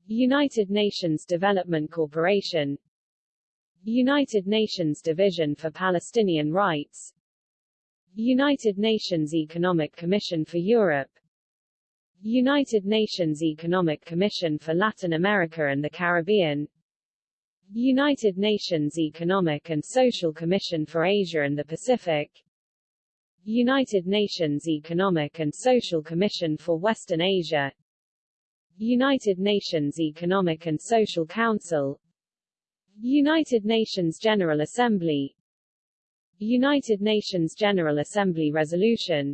United Nations Development Corporation. United Nations Division for Palestinian Rights. United Nations Economic Commission for Europe. United Nations Economic Commission for Latin America and the Caribbean United Nations Economic and Social Commission for Asia and the Pacific. United Nations Economic and Social Commission for Western Asia. United Nations Economic and Social Council. United Nations General Assembly. United Nations General Assembly Resolution.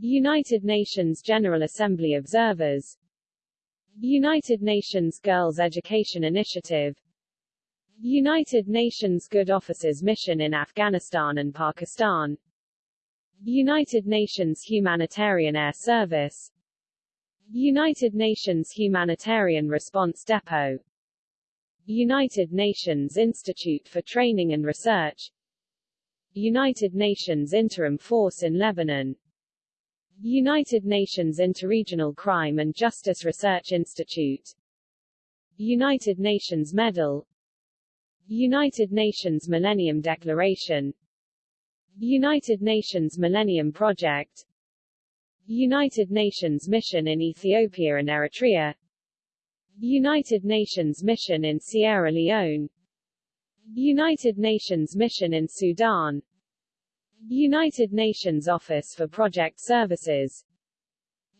United Nations General Assembly Observers. United Nations Girls Education Initiative United Nations Good Offices Mission in Afghanistan and Pakistan. United Nations Humanitarian Air Service. United Nations Humanitarian Response Depot. United Nations Institute for Training and Research. United Nations Interim Force in Lebanon. United Nations Interregional Crime and Justice Research Institute. United Nations Medal United Nations Millennium Declaration. United Nations Millennium Project. United Nations Mission in Ethiopia and Eritrea. United Nations Mission in Sierra Leone. United Nations Mission in Sudan. United Nations Office for Project Services.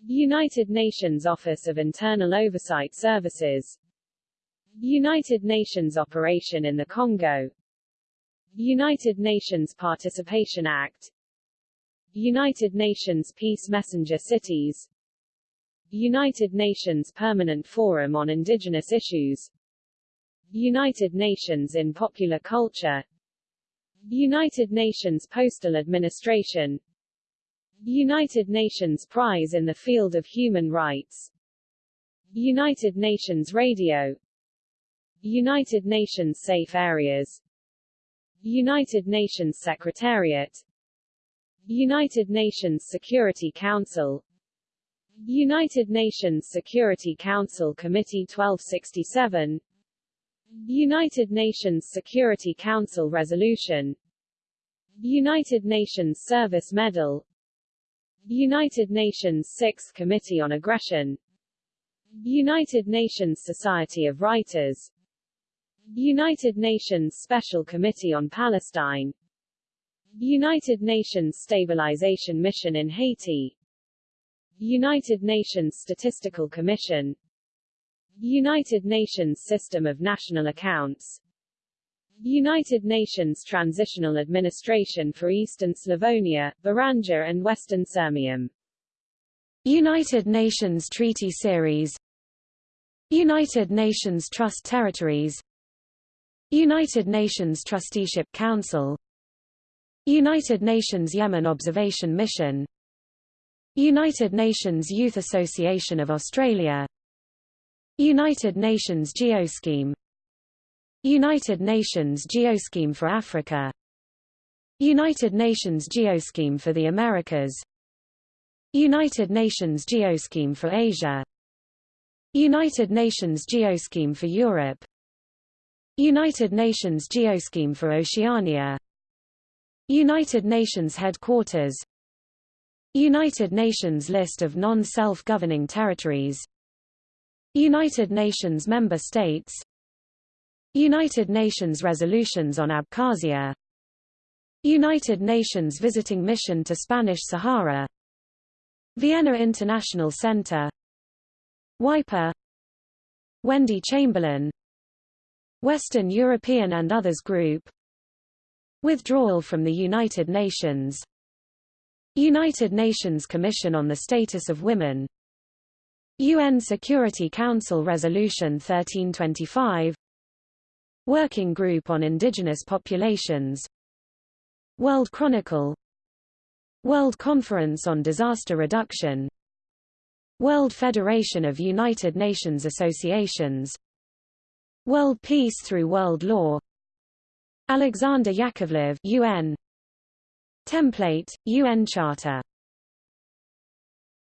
United Nations Office of Internal Oversight Services United Nations Operation in the Congo. United Nations Participation Act. United Nations Peace Messenger Cities. United Nations Permanent Forum on Indigenous Issues. United Nations in Popular Culture. United Nations Postal Administration. United Nations Prize in the Field of Human Rights. United Nations Radio United Nations Safe Areas. United Nations Secretariat. United Nations Security Council. United Nations Security Council Committee 1267 United Nations Security Council Resolution. United Nations Service Medal. United Nations Sixth Committee on Aggression. United Nations Society of Writers United Nations Special Committee on Palestine. United Nations Stabilization Mission in Haiti. United Nations Statistical Commission. United Nations System of National Accounts. United Nations Transitional Administration for Eastern Slavonia, Baranja and Western Sirmium United Nations Treaty Series. United Nations Trust Territories United Nations Trusteeship Council. United Nations Yemen Observation Mission. United Nations Youth Association of Australia. United Nations Geoscheme. United Nations Geoscheme for Africa. United Nations Geoscheme for the Americas. United Nations Geoscheme for Asia. United Nations Geoscheme for Europe United Nations Geoscheme for Oceania. United Nations Headquarters. United Nations List of non-self-governing territories. United Nations Member States. United Nations resolutions on Abkhazia. United Nations Visiting Mission to Spanish Sahara. Vienna International Center. WIPO Wendy Chamberlin Western European and Others Group. Withdrawal from the United Nations. United Nations Commission on the Status of Women. UN Security Council Resolution 1325 Working Group on Indigenous Populations. World Chronicle. World Conference on Disaster Reduction. World Federation of United Nations Associations World Peace through World Law. Alexander Yakovlev UN Template, UN Charter